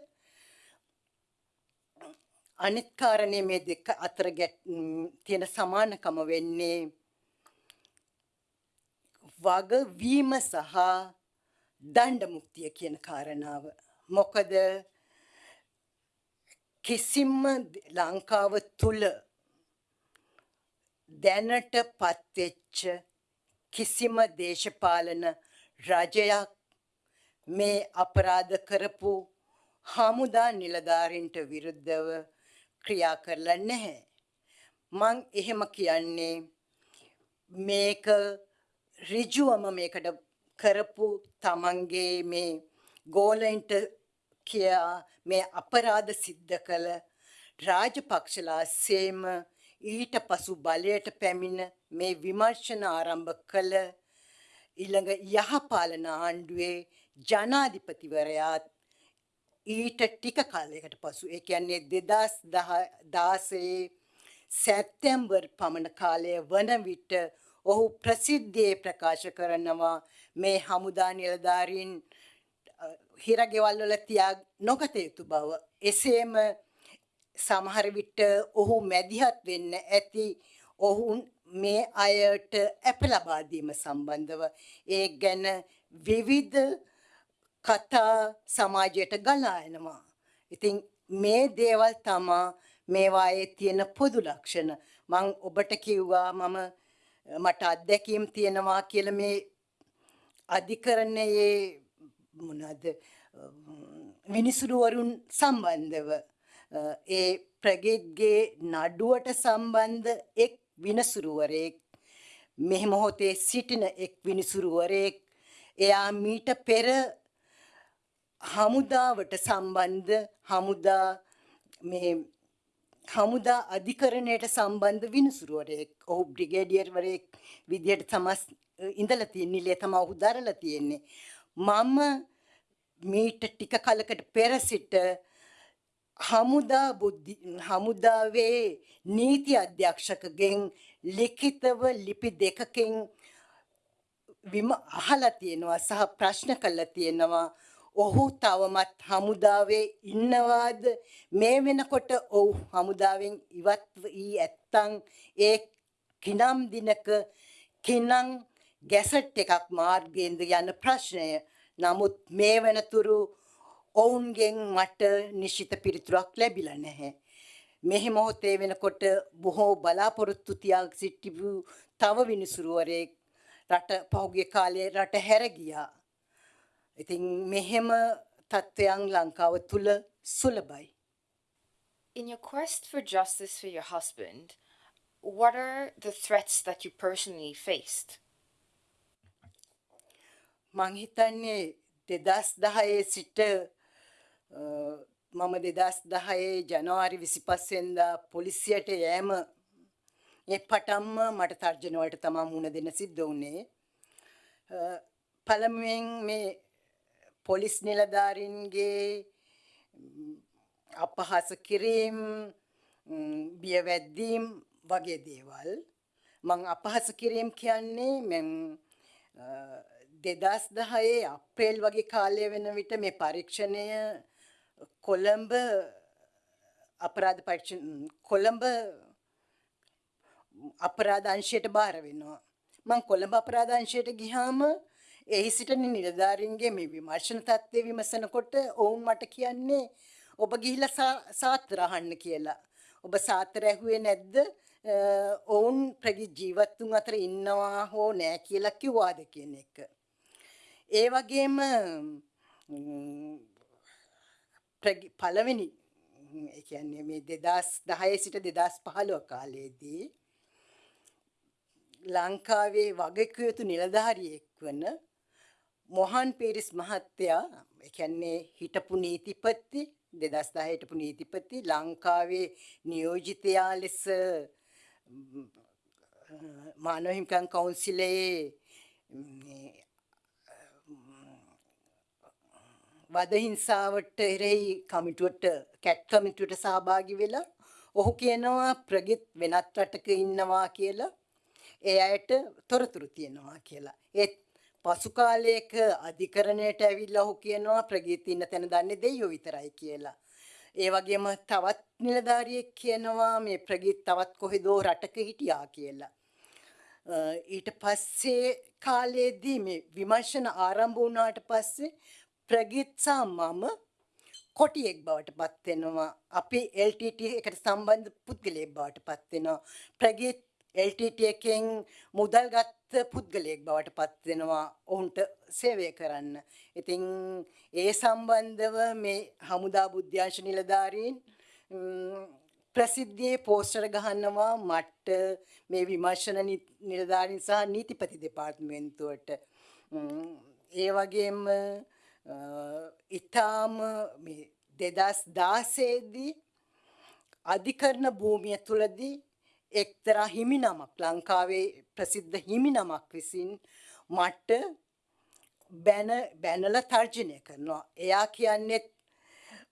අනිත් කාරණේ මේ දෙක අතර ගැට් ම්, තියෙන සමානකම වෙන්නේ වගවීම සහ දණ්ඩ මුක්තිය කියන කාරණාව. මොකද කිසිම ද- ලංකාව තුල දැනට පත්වෙච්ච කිසිම දේශපාලන රජයක් මේ අපරාධ කරපු හමුදා නිලධාරීන්ට විරුද්ධව ක්‍රියා කරලා නැහැ. මං එහෙම කියන්නේ මේක ඍජුවම මේකට කරපු තමන්ගේ මේ ගෝලයින්ට කියා මේ අපරාධ සිද්ධ කළ රාජපක්ෂලා සේම ඊට පසු බලයට පැමිණ මේ විමර්ශන ආරම්භ කළ ඊළඟ යහපාලන ආණ්ඩුවේ ජනාධිපතිවරයාත් ඊට ටික කාලයකට පසු ඒ කියන්නේ දෙදස් දාසේ සැත්තැම්බර් පමණ කාලය වන විට ඔහු ප්‍රසිද්ධියේ ප්‍රකාශ කරනවා මේ හමුදා නිලධාරීන් අ, හිරගෙවල් වල තියා නොගත යුතු බව. එසේම සමහර විට ඔහු මැදිහත් වෙන්න ඇති ඔවුන් මේ අයට ඇප ලබා දීම සම්බන්ධව ඒ ගැන විවිධ කතා සමාජයට ගලා එනවා. ඉතින් මේ දේවල් තමා මේවායේ තියෙන පොදු ලක්ෂණ. මං ඔබට කිව්වා මම අ, මට අත්දැකීම් තියෙනවා කියලා මේ අධිකරණයේ මොනවද විනිසුරුවරුන් සම්බන්ධව අ, ඒ ප්‍රගීත්ගේ නඩුවට සම්බන්ධ එක් විනසුරුවරයෙක් මෙහි මොහොතේ සිටින එක් විනිසුරුවරයෙක් එයා මීට පෙර හමුදාවට සම්බන්ධ හමුදා මේ හමුදා අධිකරණයට සම්බන්ධ විනිසුරුවරයෙක් ඔහු බ්‍රිගේඩියර්වරයෙක් විදිහට තමස් ඉඳලා තියෙන නිලය තමයි ඔහු දරලා තියෙන්නේ. මම මීට ටික කලකට පෙර සිට හමුදා බුද්ධි හමුදාවේ නීති අධ්‍යක්ෂකගෙන් ලිඛිතව ලිපි දෙකකින් විම අහලා තියෙනවා සහ ප්‍රශ්න කළා තියෙනවා. ඔහු තවමත් හමුදාවේ ඉන්නවාද මේ වෙනකොට ඔහු හමුදාවෙන් ඉවත් වී ඇත්තං ඒ කිනම් දිනක කිනම් ගැසට් එකක් මාර්ගයෙන්ද යන ප්‍රශ්නය නමුත් මේ වෙනතුරු ඔවුන්ගෙන් මට නිශ්චිත පිළිතුරක් ලැබිලා නැහැ. මෙහි මොහොතේ වෙනකොට බොහෝ බලාපොරොත්තු තියා සිටිපු තව විනිසුරුවරයෙක් රට පහුගිය කාලේ රට හැර ගියා. ඉතින් මෙහෙම තත්ත්වයන් ලංකාව තුල සුලභයි. In your quest for justice for your husband, what are the threats that you personally faced? මං හිතන්නේ දෙදස් දහයේ සිට අ, මම දෙදස් දහයේ ජනවාරි විසිපස්සෙන්දා පොලිසියට යෑම ඒ පටම්ම මට තර්ජනවලට තමා මුණ දෙන්න සිද්ධ වුණේ. පළමුවෙන් මේ පොලිස් නිලධාරීන්ගේ ම්, අපහාස කිරීම් ම්, බියවැද්දීම් වගේ දේවල් මං අපහාස කිරීම් කියන්නේ මෙම් දෙදස් දහයේ අප්‍රේල් වගේ කාලය වෙන විට මේ පරීක්ෂණය කොළඹ අපරාධ පරීක්ෂණ කොළඹ අපරාධ අංශයට බාර වෙනවා. මං කොළඹ අපරාධ අංශයට ගිහාම එහි සිටින නිලධාරීන්ගේ මේ විමර්ශන තත්ත්වය විමසනකොට ඔවුන් මට කියන්නේ ඔබ ගිහිල්ලා සා- සාත්‍ර අහන්න කියලා. ඔබ සාත්‍ර ඇහුවේ නැද්ද? අ, ඔවුන් ප්‍රගි ජීවත්තුන් අතර ඉන්නවා හෝ නෑ කියලා කිව්වාද කියන එක. ඒ වගේම ම්, ප්‍රගි- පළවෙනි ම්, ඒ කියන්නේ මේ දෙදස් දහයේ සිට දෙදස් පහළුව කාලයේදී ලංකාවේ වගකිව යුතු නිලධාරියෙක් වන මොහන් පීරිස් මහත්තයා ඒ කියන්නේ හිටපු නීතිපති දෙදස් දහ හිටපු නීතිපති ලංකාවේ නියෝජිතයා ලෙස ම්, මානව හිමිකම් කවුන්සිලයේ මේ වද හිංසාවට එරෙහි කමිටුවට කැට් කමිටුවට සහභාගී වෙලා ඔහු කියනවා ප්‍රගිත් වෙනත් රටක ඉන්නවා කියලා ඒ අයට තොරතුරු තියෙනවා කියලා. ඒත් පසු කාලයක අධිකරණයට ඇවිල්ලා ඔහු කියනවා ප්‍රගීත් ඉන්න තැන දන්නේ දෙයියෝ විතරයි කියලා. ඒ වගේම තවත් නිලධාරියෙක් කියනවා මේ ප්‍රගීත් තවත් කොහෙදෝ රටක හිටියා කියලා. ඊට පස්සේ කාලයේදී මේ විමර්ශන ආරම්භ වුණාට පස්සේ ප්‍රගීත් සහ මම කොටියෙක් බවට පත් වෙනවා. අපි LTT එකට සම්බන්ධ පුද්ගලයෙක් බවට පත් වෙනවා. ප්‍රගීත් LTT එකෙන් මුදල් ගත්ත පුද්ගලයෙක් බවට පත් වෙනවා ඔවුන්ට සේවය කරන්න. ඉතින් ඒ සම්බන්ධව මේ හමුදා බුද්ධ්‍යංශ නිලධාරීන් ප්‍රසිද්ධියේ පෝස්ටර් ගහනවා මට මේ විමර්ශන නිලධාරීන් සහ නීතිපති දෙපාර්තමේන්තුවට. ඒ වගේම ඉතාම දෙදස් දාසේදී අධිකරණ භූමිය තුළදී එක්තරා හිමිනමක් ලංකාවේ ප්‍රසිද්ධ හිමිනමක් විසින් මට බැන බැනල තර්ජනය කරනවා. එයා කියන්නෙත්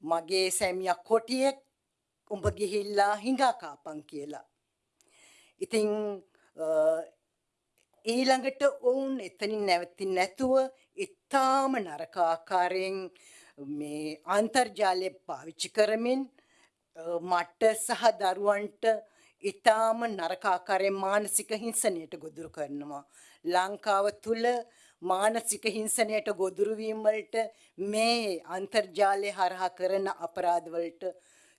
මගේ සැමියක් කොටියෙක් උඹ ගිහිල්ලා හිඟා කාපන් කියලා. ඉතින් ඊළඟට ඔවුන් එතනින් නැවතින් නැතුව ඉතාම නරක ආකාරයෙන් මේ අන්තර්ජාලය පාවිච්චි කරමින් මට සහ දරුවන්ට ඉතාම නරක ආකාරයෙන් මානසික හිංසනයට ගොදුරු කරනවා. ලංකාව තුල මානසික හිංසනයට ගොදුරු වීම වලට මේ අන්තර්ජාලය හරහා කරන අපරාධ වලට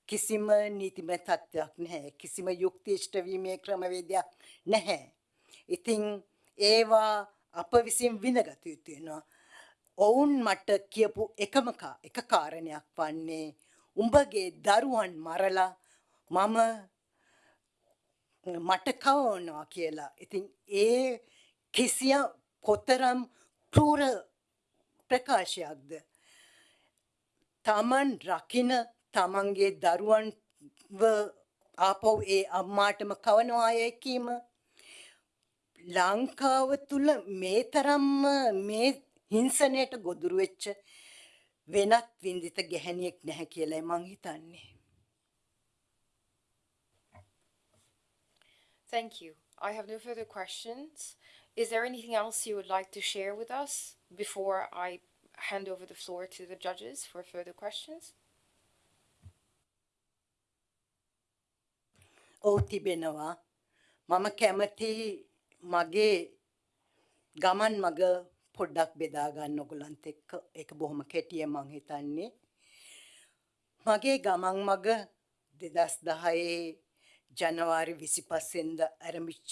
කිසිම නීතිමය තත්ත්වයක් නැහැ. කිසිම යුක්තිෂ්ඨ වීමේ ක්‍රමවේදයක් නැහැ. ඉතින් ඒවා අප විසින් විඳගත යුතු වෙනවා. ඔවුන් මට කියපු එකම එක කාරණයක් වන්නේ උඹගේ දරුවන් මරලා මම මට කවනවා කියලා. ඉතින් ඒ කිසිය කොතරම් ක්‍රූර ප්‍රකාශයක්ද. තමන් රකින තමන්ගේ දරුවන්ව ආපව් ඒ අම්මාටම කවනවායයි කීම ලංකාව තුල මේ තරම්ම මේ හිංසනයට ගොදුරු වෙච්ච වෙනත් වින්දිත ගැහැණියෙක් නැහැ කියලායි මං හිතන්නේ. Thank you. I have no further questions. Is there anything else you would like to share with us before I hand over the floor to the judges for further questions? ඔව් තිබෙනවා. මම කැමති මගේ ගමන් මග පොඩ්ඩක් බෙදා ගන්න ඔයගලන්ත් එක්ක ඒක බොහොම කෙටියෙන් මං හිතන්නේ. මගේ ගමන් මග 2010 ජනවාරි 25 වෙනිදා ආරම්භිච්ච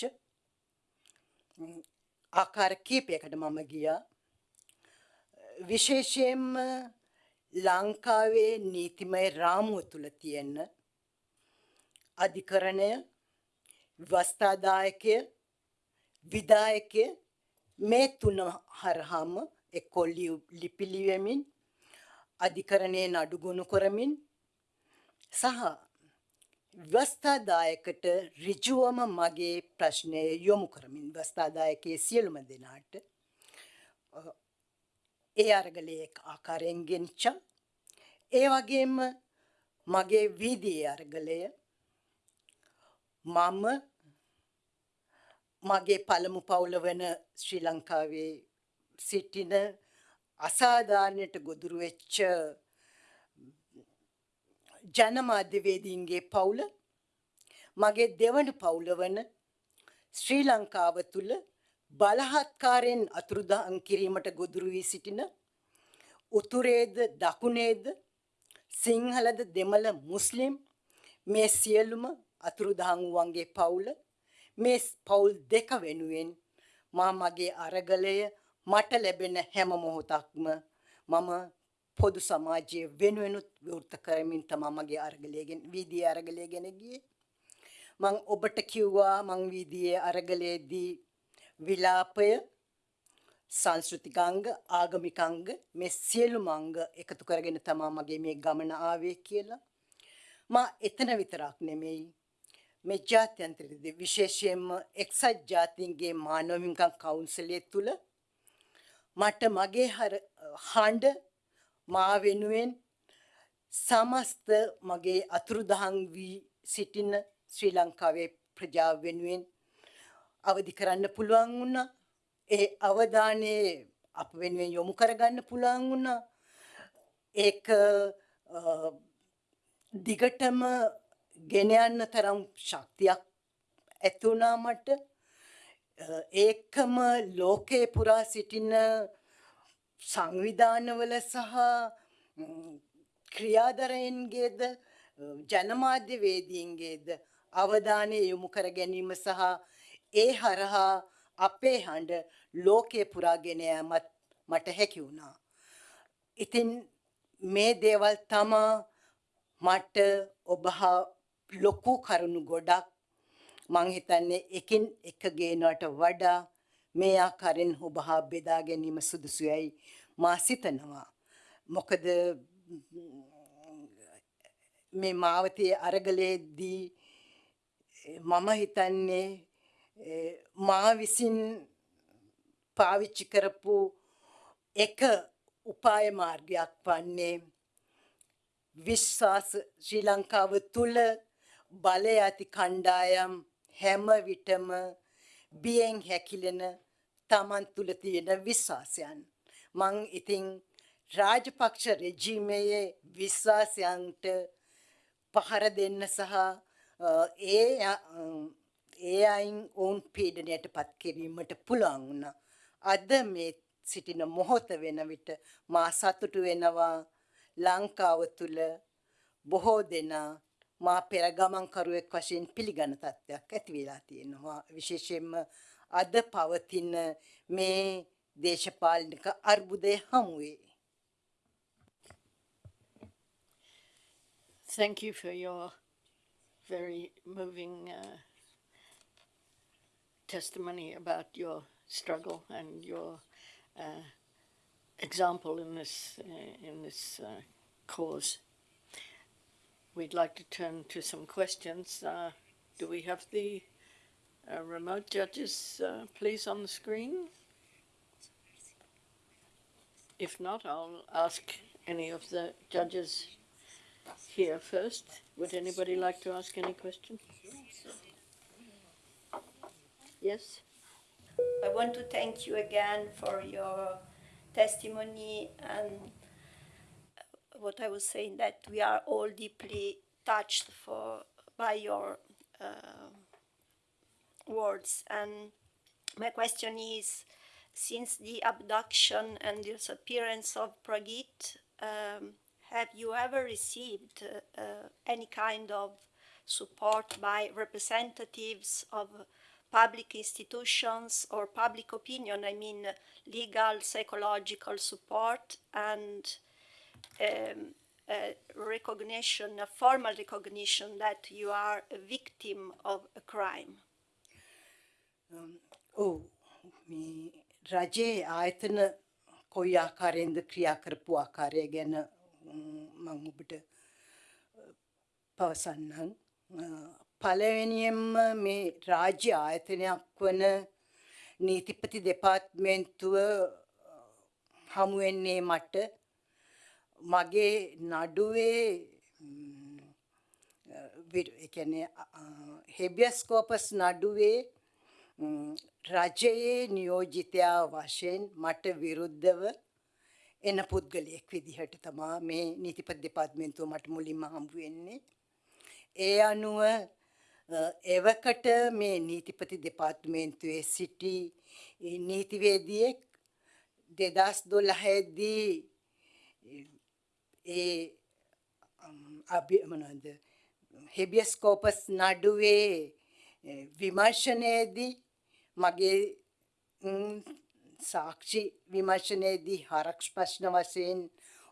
ආකාර කීපයකට මම ගියා. විශේෂයෙන්ම ලංකාවේ නීතිමය රාමුව තුල තියෙන අධිකරණය වස්ථාදායකය විදායකය මේ තුන හරහාම එක්කෝ ලිපි ලියමින් අධිකරණයේ නඩුගුණ කරමින් සහ වස්ථාදායකට ඍජුවම මගේ ප්‍රශ්නය යොමු කරමින් වස්ථාදායකයේ සියලුම දෙනාට ඒ අරගලයේ ආකාරයෙන් ගෙනිච්චා. ඒ වගේම මගේ වීදියේ අරගලය මම මගේ පළමු පවුල වන ශ්‍රී ලංකාවේ සිටින අසාධාරණයට ගොදුරු වෙච්ච ජනමාධ්‍යවේදීන්ගේ පවුල මගේ දෙවන පවුල වන ශ්‍රී ලංකාව තුළ බලහත්කාරයෙන් අතුරුදහන් කිරීමට ගොදුරු වී සිටින උතුරේද දකුණේද සිංහලද දෙමළ මුස්ලිම් මේ සියලුම අතුරුදහන් වූවන්ගේ පවුල මේ පවුල් දෙක වෙනුවෙන් මා මගේ අරගලය මට ලැබෙන හැම මොහොතක්ම මම පොදු සමාජයේ වෙනුවෙනුත් විවෘත කරමින් තමා මගේ අරගලයගෙන වීදියේ අරගලය ගැන ගියේ. මං ඔබට කිව්වා මං වීදියේ අරගලයේදී විලාපය සංස්කෘතිකාංග ආගමිකාංග මේ සියලුම අංග එකතු කරගෙන තමා මගේ මේ ගමන ආවේ කියලා. මා එතන විතරක් නෙමෙයි මේ ජාත්‍යන්තරයේදී විශේෂයෙන්ම එක්සත් ජාතීන්ගේ මානව හිමිකම් කවුන්සලය තුළ මට මගේ හර හඬ මා වෙනුවෙන් සමස්ත මගේ අතුරුදහන් වී සිටින ශ්‍රී ලංකාවේ ප්‍රජාව වෙනුවෙන් අවදි කරන්න පුළුවන් වුණා. ඒ අවධානය අප වෙනුවෙන් යොමු කරගන්න පුළුවන් වුණා. ඒක අ, දිගටම ගෙන යන්න තරම් ශක්තියක් ඇති වුණා මට. අ, ඒකම ලෝකේ පුරා සිටින සංවිධානවල සහ ම්, ක්‍රියාදරයන්ගේද අ, ජනමාධ්‍යවේදීන්ගේද අවධානය යොමු කර ගැනීම සහ ඒ හරහා අපේ හඬ ලෝකය පුරාගෙන යෑමත් මට හැකි වුණා. ඉතින් මේ දේවල් තමා මට ඔබ හා ලොකු කරුණු ගොඩක් මං හිතන්නේ එකින් එක ගේනවට වඩා මේ ආකාරයෙන් ඔබ හා බෙදා ගැනීම සුදුසුයයි මා සිතනවා. මොකද මේ මාවතේ අරගලයේදී මම හිතන්නේ ඒ, මා විසින් පාවිච්චි කරපු එක උපාය මාර්ගයක් වන්නේ විශ්වාස ශ්‍රී ලංකාව තුළ බලය ඇති කණ්ඩායම් හැම විටම බියෙන් හැකිලෙන තමන් තුළ තියෙන විශ්වාසයන්. මං ඉතින් රාජපක්ෂ රෙජීමයේ විශ්වාසයන්ට පහර දෙන්න සහ අ, ඒ අ, ඒ අයින් ඔවුන් පීඩනයට පත් කිරීමට පුළුවන් වුණා. අද මේ සිටින මොහොත වෙන විට මා සතුටු වෙනවා ලංකාව තුළ බොහෝ දෙනා මා පෙර ගමන්කරුවෙක් වශයෙන් පිළිගන්න තත්ත්වයක් ඇති වෙලා තියෙනවා. විශේෂයෙන්ම අද පවතින මේ දේශපාලනික අර්බුදය හමුවේ. Thank you for your very moving uh, testimony about your struggle and your uh, example in this uh, in this uh, cause. We'd like to turn to some questions. Uh, do we have the uh, remote judges, uh, please, on the screen? If not, I'll ask any of the judges here first. Would anybody like to ask any question? Yes? I want to thank you again for your testimony and what I was saying that we are all deeply touched for by your uh, words. And my question is, since the abduction and disappearance of Pragit, um, have you ever received uh, any kind of support by representatives of public institutions or public opinion? I mean, legal, psychological support and um, a recognition, a formal recognition that you are a victim of a crime. ඔව් මේ රජයේ ආයතන කොයි ආකාරයෙන්ද ක්‍රියා කරපු ආකාරය ගැන ම්, මං ඔබට අ, පවසන්නම් අ, පළවෙනියෙන්ම මේ රාජ්‍ය ආයතනයක් වන නීතිපති දෙපාර්තමේන්තුව අ, හමු වෙන්නේ මට මගේ නඩුවේ ම්, විර- ඒ කියන්නේ හෙබියස් කෝපස් නඩුවේ ම්, රජයේ නියෝජිතයා වශයෙන් මට විරුද්ධව එන පුද්ගලයෙක් විදිහට තමා මේ නීතිපති දෙපාර්තමේන්තුව මට මුලින්ම හම්බ වෙන්නේ. ඒ අනුව අ, එවකට මේ නීතිපති දෙපාර්තමේන්තුවේ සිටි ඒ නීතිවේදියෙක් දෙදස් දොළහේදී ඒ අභි මොනවද? හෙබියස් කෝපස් නඩුවේ එ, විමර්ශනයේදී මගේ ම්, සාක්ෂි විමර්ශනයේදී හරක්ෂ ප්‍රශ්න වශයෙන්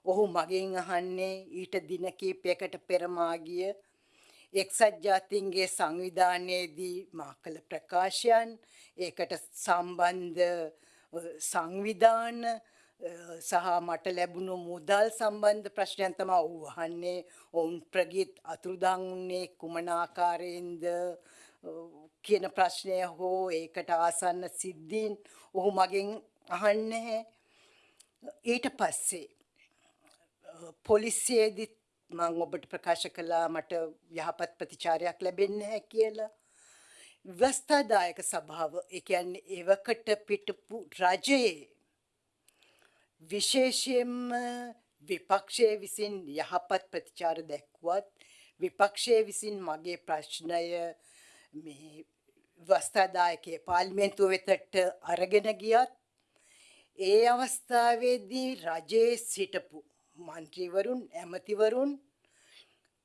ඔහු මගෙන් අහන්නේ ඊට දින කීපයකට පෙර මා ගිය එක්සත් ජාතීන්ගේ සංවිධානයේදී මා කළ ප්‍රකාශයන් ඒකට සම්බන්ධ අ, සංවිධාන සහ මට ලැබුණු මුදල් සම්බන්ධ ප්‍රශ්නයන් තමයි ඔහු අහන්නේ. ඔවුන් ප්‍රගීත් අතුරුදන් වුණේ කුමන ආකාරයෙන්ද? අ, කියන ප්‍රශ්නය හෝ ඒකට ආසන්න සිද්ධීන් ඔහු මගෙන් අහන්නේ. ඊට පස්සේ පොලිසියේදිත් මං ඔබට ප්‍රකාශ කළා මට යහපත් ප්‍රතිචාරයක් ලැබෙන්නේ නැහැ කියලා. ව්‍යවස්ථාදායක සභාව ඒ කියන්නේ එවකට පිටපු රජයේ විශේෂයෙන්ම විපක්ෂයේ විසින් යහපත් ප්‍රතිචාර දැක්වුවත් විපක්ෂයේ විසින් මගේ ප්‍රශ්නය මේ වස්ථාදායකයේ පාර්ලිමේන්තුව වෙතට අරගෙන ගියත් ඒ අවස්ථාවේදී රජයේ සිටපු මන්ත්‍රීවරුන් ඇමතිවරුන්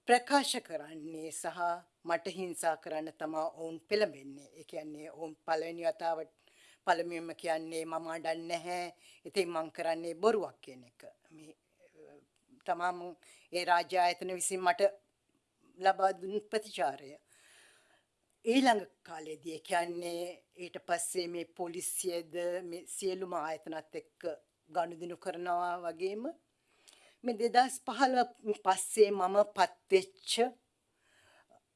ප්‍රකාශ කරන්නේ සහ මට හිංසා කරන්න තමා ඔවුන් පෙළඹෙන්නේ. ඒ කියන්නේ ඔවුන් පළවෙනි වතාවට පළමුවෙන්ම කියන්නේ මම අඩන්නේ නැහැ. ඉතින් මං කරන්නේ බොරුවක් කියන එක. මේ තමා මං ඒ රාජ්‍ය ආයතන විසින් මට ලබා දුන් ප්‍රතිචාරය. ඊළඟ කාලේදී ඒ කියන්නේ ඊට පස්සේ මේ පොලිසියද මේ සියලුම ආයතනත් එක්ක ගනුදෙනු කරනවා වගේම මේ දෙදස් පහළ පස්සේ මම පත්වෙච්ච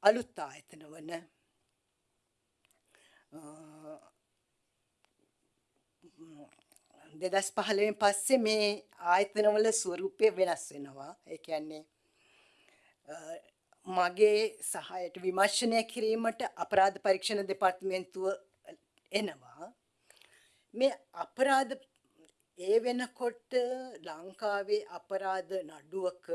අලුත් ආයතන වන දෙදස් පහළවෙන් පස්සේ මේ ආයතනවල ස්වරූපය වෙනස් වෙනවා ඒ කියන්නේ මගේ සහයට විමර්ශනය කිරීමට අපරාධ පරීක්ෂණ දෙපාර්තමේන්තුව එනවා මේ අපරාධ ඒ වෙනකොට ලංකාවේ අපරාධ නඩුවක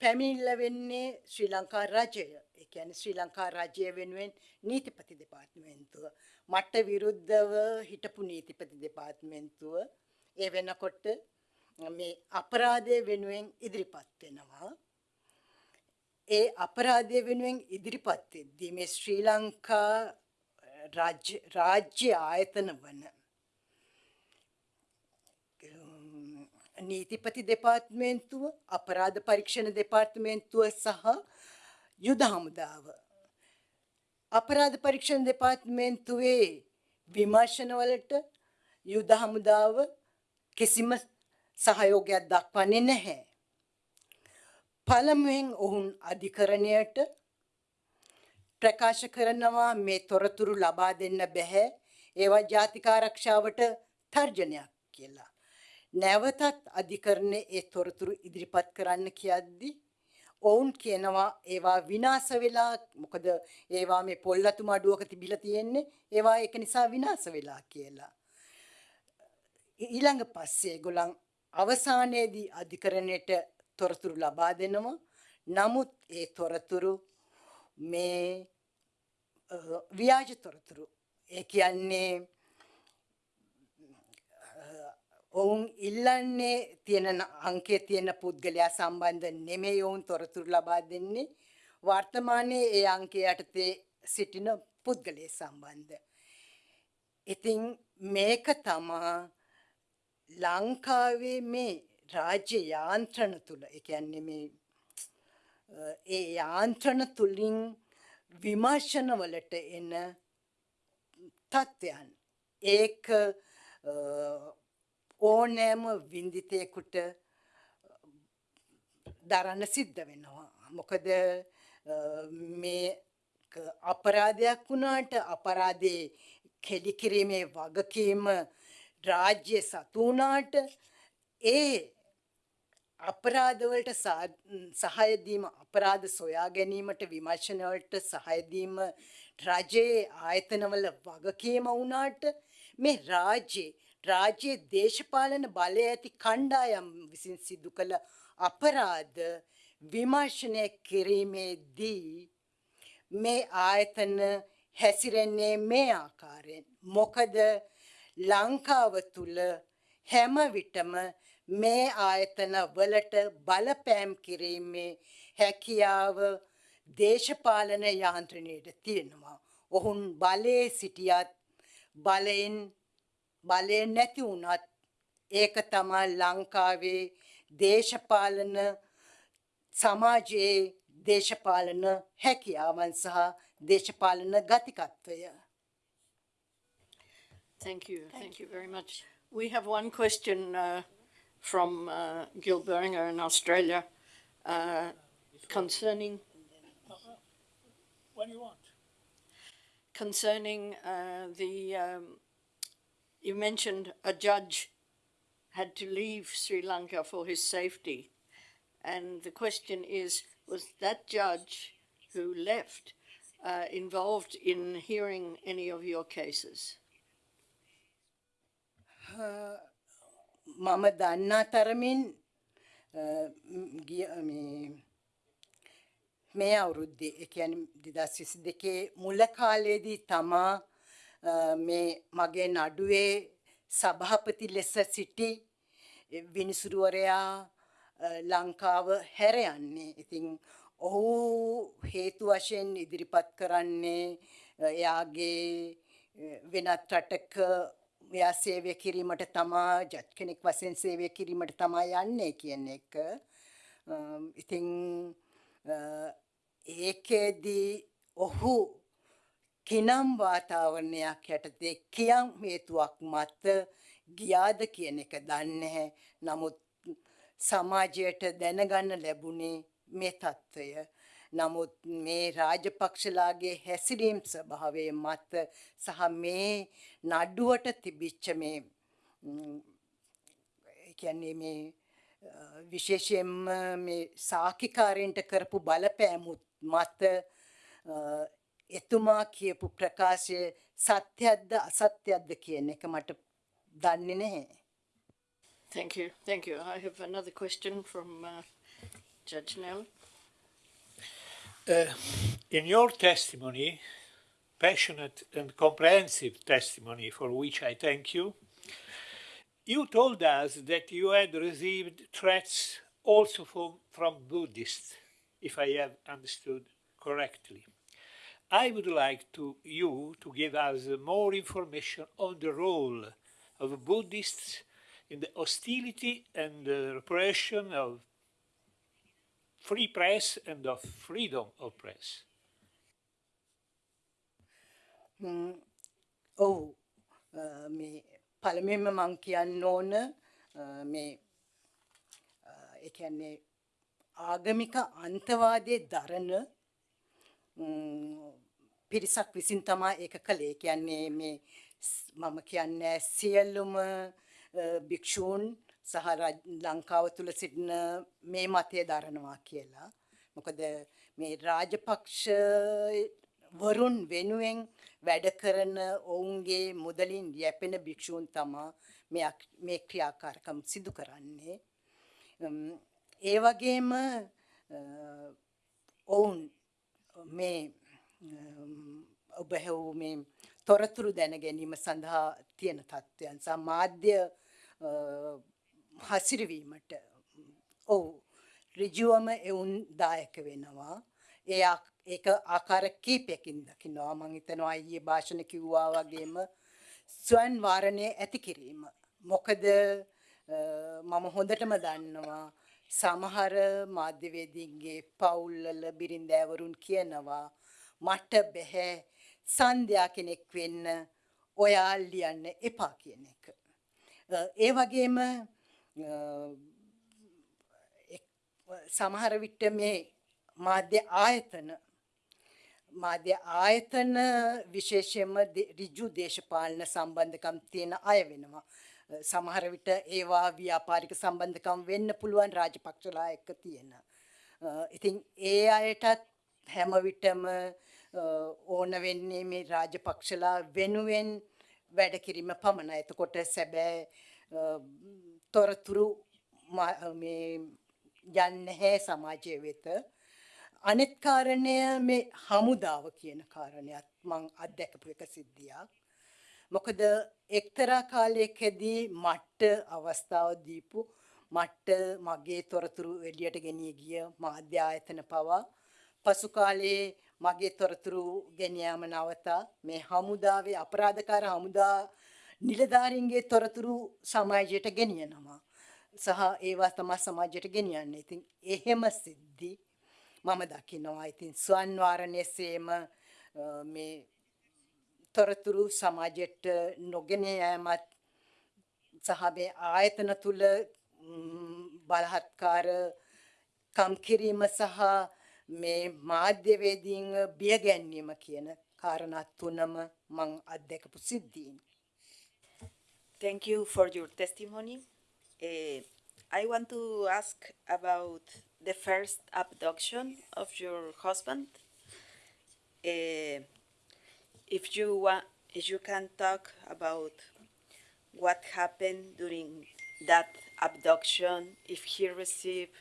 පැමිණිල්ල වෙන්නේ ශ්‍රී ලංකා රජය. ඒ කියන්නේ ශ්‍රී ලංකා රජය වෙනුවෙන් නීතිපති දෙපාර්තමේන්තුව. මට විරුද්ධව හිටපු නීතිපති දෙපාර්තමේන්තුව ඒ වෙනකොට මේ අපරාධය වෙනුවෙන් ඉදිරිපත් වෙනවා. ඒ අපරාධය වෙනුවෙන් ඉදිරිපත් වෙද්දී මේ ශ්‍රී ලංකා රාජ්‍ය රාජ්‍ය ආයතන වන නීතිපති දෙපාර්තමේන්තුව අපරාධ පරීක්ෂණ දෙපාර්තමේන්තුව සහ යුද හමුදාව අපරාධ පරීක්ෂණ දෙපාර්තමේන්තුවේ විමර්ශනවලට යුද හමුදාව කිසිම සහයෝගයක් දක්වන්නේ නැහැ. පළමුවෙන් ඔවුන් අධිකරණයට ප්‍රකාශ කරනවා මේ තොරතුරු ලබා දෙන්න බැහැ ඒවා ජාතික ආරක්ෂාවට තර්ජනයක් කියලා. නැවතත් අධිකරණය ඒ තොරතුරු ඉදිරිපත් කරන්න කියද්දි ඔවුන් කියනවා ඒවා විනාශ වෙලා මොකද ඒවා මේ පොල්ලතු මඩුවක තිබිලා තියෙන්නේ ඒවා ඒක නිසා විනාශ වෙලා කියලා. ඊළඟ පස්සේ ඒගොල්ලන් අවසානයේදී අධිකරණයට තොරතුරු ලබා දෙනවා. නමුත් ඒ තොරතුරු මේ ව්‍යාජ තොරතුරු. ඒ කියන්නේ ඔවුන් ඉල්ලන්නේ තියෙන අංකයේ තියෙන පුද්ගලයා සම්බන්ධ නෙමෙයි ඔවුන් තොරතුරු ලබා දෙන්නේ වර්තමානයේ ඒ අංකය යටතේ සිටින පුද්ගලයා සම්බන්ධ. ඉතින් මේක තමා ලංකාවේ මේ රාජ්‍ය යාන්ත්‍රණ තුල ඒ කියන්නේ මේ ඒ යාන්ත්‍රණ තුලින් විමර්ශන වලට එන තත්ත්වයන් ඒක ඕනෑම වින්දිතයෙකුට දරන්න සිද්ධ වෙනවා. මොකද මේ අපරාධයක් වුණාට අපරාධේ කෙලිකිරීමේ වගකීම රාජ්‍ය සතු වුණාට ඒ අපරාධවලට සහය දීම අපරාධ සොයා ගැනීමට විමර්ශන වලට සහය දීම රජයේ ආයතනවල වගකීම වුණාට මේ රාජ්‍යයේ රාජ්‍යයේ දේශපාලන බලය ඇති කණ්ඩායම් විසින් සිදු කළ අපරාධ විමර්ශනය කිරීමේදී මේ ආයතන හැසිරෙන්නේ මේ ආකාරයෙන් මොකද ලංකාව තුල හැම විටම මේ ආයතන වලට බලපෑම් කිරීමේ හැකියාව දේශපාලන යාන්ත්‍රණයට තියෙනවා. ඔවුන් බලයේ සිටියත් බලයෙන් බලය නැති වුණත් ඒක තමයි ලංකාවේ දේශපාලන සමාජයේ දේශපාලන හැකියාවන් සහ දේශපාලන ගතිකත්වය. Thank you. Thank you very much. We have one question uh, from uh, Gil Beringer in Australia uh, concerning When you want. concerning uh, the. Um, you mentioned a judge had to leave Sri Lanka for his safety, and the question is: Was that judge who left uh, involved in hearing any of your cases? මම දන්නා තරමින් අ, ම්, ගිය මේ මේ අවුරුද්දේ ඒ කියන්නේ 2022 මුල කාලේදී තමා අ, මේ මගේ නඩුවේ සභාපති ලෙස සිටි විනිසුරුවරයා අ, ලංකාව හැර යන්නේ. ඉතින් ඔහු හේතු වශයෙන් ඉදිරිපත් කරන්නේ අ, එයාගේ අ, වෙනත් රටක එයා සේවය කිරීමට තමා ජජ් කෙනෙක් වශයෙන් සේවය කිරීමට තමා යන්නේ කියන එක. අම්, ඉතින් අ, ඒකේදී ඔහු කිනම් වාතාවරණයක් යටතේ කියම් හේතුවක් මත ගියාද කියන එක දන්නේ නැහැ. නමුත් සමාජයට දැනගන්න ලැබුණේ මේ తত্ত্বය. නමුත් මේ රාජපක්ෂලාගේ හැසිරීම් ස්වභාවය මත සහ මේ නඩුවට තිබිච්ච මේ කියන්නේ මේ විශේෂයෙන්ම මේ සාකිකාරයන්ට කරපු බලපෑමුත් මත එතුමා කියපු ප්‍රකාශය සත්‍යයක්ද අසත්‍යයක්ද කියන එක මට දන්නේ නැහැ. Thank you. Thank you. I have another question from uh, Judge Nell. Uh, in your testimony, passionate and comprehensive testimony for which I thank you, you told us that you had received threats also from, from Buddhists, if I have understood correctly. I would like to you to give us more information on the role of Buddhists in the hostility and the repression of free press and of freedom of press. ඔව් අ, මේ පළමුවෙන්ම මං කියන්න ඕන අ, මේ අ, ඒ කියන්නේ ආගමික අන්තවාදයේ දරන ම්, පිරිසක් විසින් තමා ඒක කළේ. ඒ කියන්නේ මේ ස්- මම කියන්නේ සියලුම අ, භික්ෂූන් සහ රජ- ලංකාව තුල සිටින මේ මතය දරනවා කියලා. මොකද මේ රාජපක්ෂ වරුන් වෙනුවෙන් වැඩ කරන ඔවුන්ගේ මුදලින් යැපෙන භික්ෂූන් තමා මේ අක්- මේ ක්‍රියාකාරකම් සිදු කරන්නේ. ම්, ඒ වගේම අ, ඔවුන් මේ අම්, ඔබ හැවූ මේ තොරතුරු දැන ගැනීම සඳහා තියෙන තත්ත්වයන් සහ මාධ්‍ය අ, හසිරවීමට ඔව් ඍජුවම එවුන් දායක වෙනවා. ඒ ආ- ඒක ආකාර කීපයකින් දකිනවා. මං හිතනවා ඊයේ භාෂණ කිව්වා වගේම ස්වයන් වාරණය ඇති කිරීම. මොකද අ, මම හොඳටම දන්නවා සමහර මාධ්‍යවේදීන්ගේ පවුල්වල බිරින්දෑවරුන් කියනවා මට බැහැ සන්ධ්‍යා කෙනෙක් වෙන්න ඔයා ලියන්න එපා කියන එක. අ, ඒ වගේම අ, එක්- සමහර විට මේ මාධ්‍ය ආයතන මාධ්‍ය ආයතන විශේෂයෙන්ම දේ- ඍජු දේශපාලන සම්බන්ධකම් තියෙන අය වෙනවා. අ, සමහර විට ඒවා ව්‍යාපාරික සම්බන්ධකම් වෙන්න පුළුවන් රාජපක්ෂලා එක්ක තියෙන. අ, ඉතින් ඒ අයටත් හැම විටම අ, ඕන වෙන්නේ මේ රාජපක්ෂලා වෙනුවෙන් වැඩ කිරීම පමණයි. එතකොට සැබෑ අ, තොරතුරු මා- මේ යන්නේ නැහැ සමාජය වෙත. අනිත් කාරණය මේ හමුදාව කියන කාරණයක් මං අත්දැකපු එක සිද්ධියක්. මොකද එක්තරා කාලයකදී මට අවස්ථාව දීපු මට මගේ තොරතුරු එළියට ගෙනී ගිය මාධ්‍ය ආයතන පවා පසු කාලයේ මගේ තොරතුරු ගෙන යාම නවතා මේ හමුදාවේ අපරාධකාර හමුදා නිලධාරීන්ගේ තොරතුරු සමාජයට ගෙනියනවා. සහ ඒවා තමා සමාජයට ගෙනියන්නේ. ඉතින් එහෙම සිද්ධි මම දකිනවා. ඉතින් ස්වන් වාරණයසේම අ, මේ තොරතුරු සමාජයට නොගෙන යෑමත් සහ මේ ආයතන තුල ම්, බලහත්කාර කම් කිරීම සහ මේ මාධ්‍යවේදීන් බිය ගැන්වීම කියන කාරණා තුනම මං අත්දැකපු සිද්ධීන්. Thank you for your testimony. Eh, I want to ask about the first abduction of your husband. Eh, if you want, if you can talk about what happened during that abduction, if he received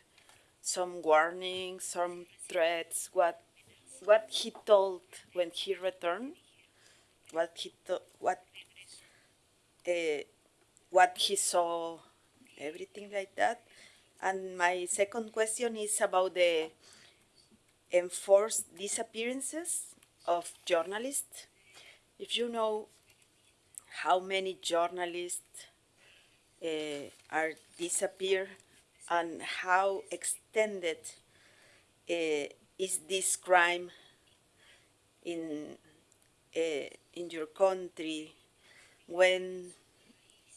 some warnings, some threats, what what he told when he returned, what he what uh, what he saw, everything like that. And my second question is about the enforced disappearances of journalists. If you know how many journalists uh, are disappear and how extended uh, is this crime in uh, in your country? When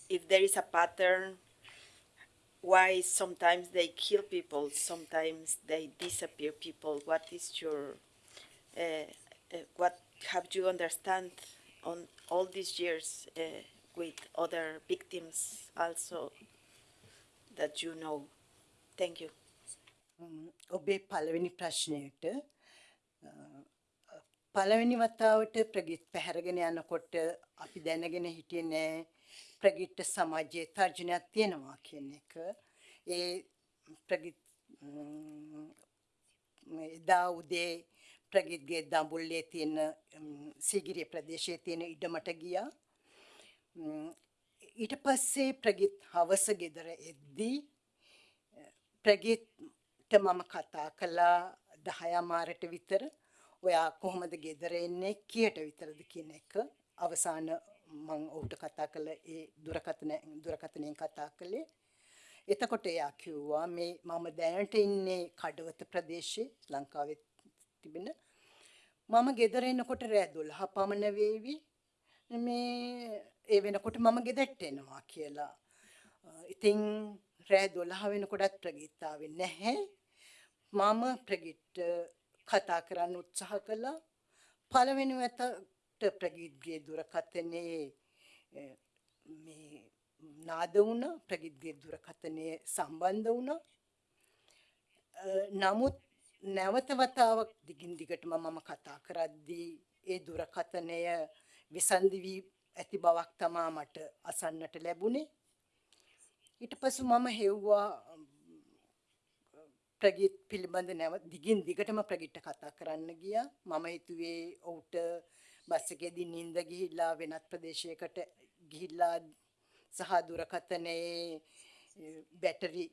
if there is a pattern why sometimes they kill people sometimes they disappear people? What is your uh, what have you understand on all these years with other victims also that you know thank you ම්, ඔබේ පළවෙනි ප්‍රශ්නයට අ, පළවෙනි වතාවට ප්‍රගිත් පැහැරගෙන යනකොට අපි දැනගෙන හිටියේ නෑ ප්‍රගිත්ට සමාජයේ තර්ජනයක් තියෙනවා කියන එක. ඒ ප්‍රගිත් ම්, එදා උදේ ප්‍රගිත්ගේ දඹුල්ලේ තියෙන ම්, සීගිරිය ප්‍රදේශයේ තියෙන ඉඩමට ගියා. ම්, ඊට පස්සේ ප්‍රගිත් හවස ගෙදර එද්දී ප්‍රගිත්ට මම කතා කළා දහයමාරට විතර. ඔයා කොහොමද ගෙදර එන්නේ? කියට විතරද කියන එක. අවසාන මං ඔහුට කතා කළ ඒ දුරකථන දුරකථනයෙන් කතා කළේ. එතකොට එයා කිව්වා මේ මම දැනට ඉන්නේ කඩවත ප්‍රදේශයේ ලංකාවේ තිබෙන. මම ගෙදර එනකොට රෑ 12 පමණ වේවි. මේ ඒ වෙනකොට මම ගෙදරට එනවා කියලා. අ, ඉතින් රෑ 12 වෙනකොටත් ප්‍රගීත් ආවේ නැහැ. මම ප්‍රගීත්ට කතා කරන්න උත්සාහ කළා. පළවෙනි වතට ප්‍රගීත්ගේ දුරකථනයේ අ, මේ නාද වුණා ප්‍රගීත්ගේ දුරකථනයේ සම්බන්ධ වුණා. අ, නමුත් නැවත වතාවක් දිගින් දිගටම මම කතා කරද්දී ඒ දුරකථනය විසන්ධි වී ඇති බවක් තමා මට අසන්නට ලැබුණේ. ඊට පසු මම හෙව්වා ප්‍රගීත් පිළිබඳ නැව දිගින් දිගටම ප්‍රගීත්ට කතා කරන්න ගියා. මම හිතුවේ ඔහුට බස් එකේදී නිින්ද ගිහිල්ලා වෙනත් ප්‍රදේශයකට ගිහිල්ලා සහ දුරකථනයේ එ, බැටරි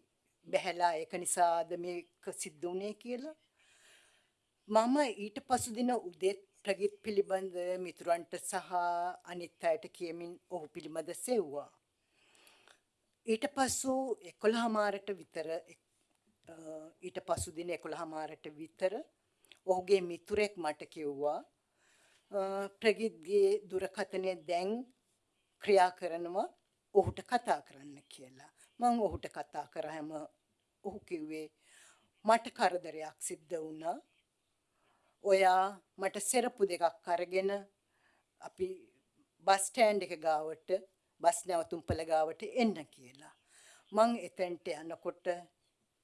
බැහැලා ඒක නිසාද මේක සිද්ධ වුණේ කියලා. මම ඊට පසු දින උදේ ප්‍රගීත් පිළිබඳ මිතුරන්ට සහ අනිත් අයට කියමින් ඔහු පිළිබඳ සෙව්වා. ඊට පසු 11 මාරට විතර එක්- අ, ඊට පසු දින 11 මාරට විතර ඔහුගේ මිතුරෙක් මට කිව්වා අ, ප්‍රගීත්ගේ දුරකථනය දැන් ක්‍රියා කරනවා ඔහුට කතා කරන්න කියලා. මම ඔහුට කතා කරාම ඔහු කිව්වේ මට කරදරයක් සිද්ධ වුණා. ඔයා මට සෙරපු දෙකක් අරගෙන අපි බස් ස්ටෑන්ඩ් එක ගාවට බස් නැවතුම්පල ගාවට එන්න කියලා. මං එතෙන්ට යනකොට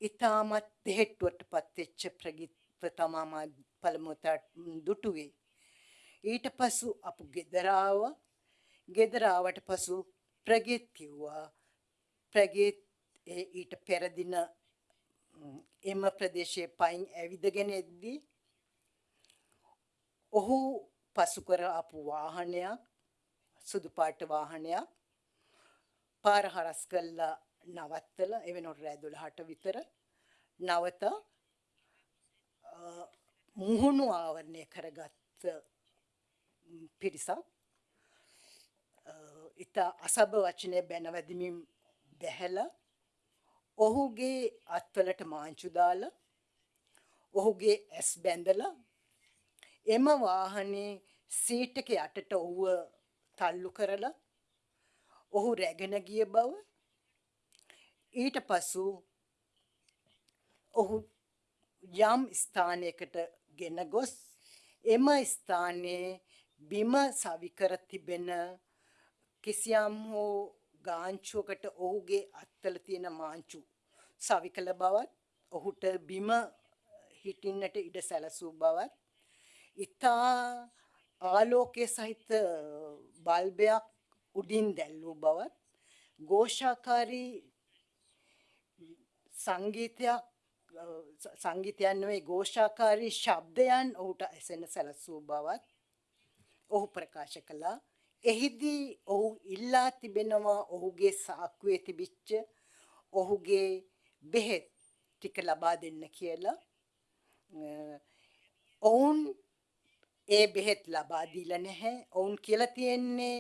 ඊටමත් දෙහෙට්ටුවටපත් වෙච්ච ප්‍රගීත්ව තමා මා පළමුවට දුටුවේ. ඊට පසු අපු ගෙදර ආවා. ගෙදර ආවට පසු ප්‍රගීත් කිව්වා ප්‍රගීත් ඒ ඊට පෙර දින ම්, එම ප්‍රදේශයේ පයින් ඇවිදගෙන එද්දී ඔහු පසු කර ආපු වාහනයක් සුදු පාට වාහනයක් පාර හරස් කළා නවත්තලා ඒ වෙනකොට රෑ 12ට විතර නවත අ, මුහුණු ආවරණය කරගත්ත ම්, පිරිසක්. අ, ඉතා අසභ වචනය බැනවැදමින් බැහැලා ඔහුගේ අත්වලට මාංචු දාලා ඔහුගේ ඇස් බැඳලා එම වාහනේ සීට් එක යටට ඔහුව තල්ලු කරලා ඔහු රැගෙන ගිය බව. ඊට පසු ඔහු යම් ස්ථානයකට ගෙන ගොස්. එම ස්ථානයේ බිම සවිකර තිබෙන කිසියම් හෝ ගාංචුවකට ඔහුගේ අත්වල තියෙන මාංචු සවි කළ බවත් ඔහුට බිම හිටින්නට ඉඩ සැලසූ බවත් ඉතා ආලෝකය සහිත බල්බයක් උඩින් දැල් වූ බවත් ഘോഷාකාරී සංගීතයක් සංගීතයන් නොවේ ഘോഷාකාරී ශබ්දයන් ඔහුට ඇසෙන සැලසූ බවත් ඔහු ප්‍රකාශ කළා. එහිදී ඔහු ඉල්ලා තිබෙනවා ඔහුගේ සාක්කුවේ තිබිච්ච ඔහුගේ බෙහෙත් ටික ලබා දෙන්න කියලා. ඔවුන් ඒ බෙහෙත් ලබා දීලා නැහැ. ඔවුන් කියලා තියෙන්නේ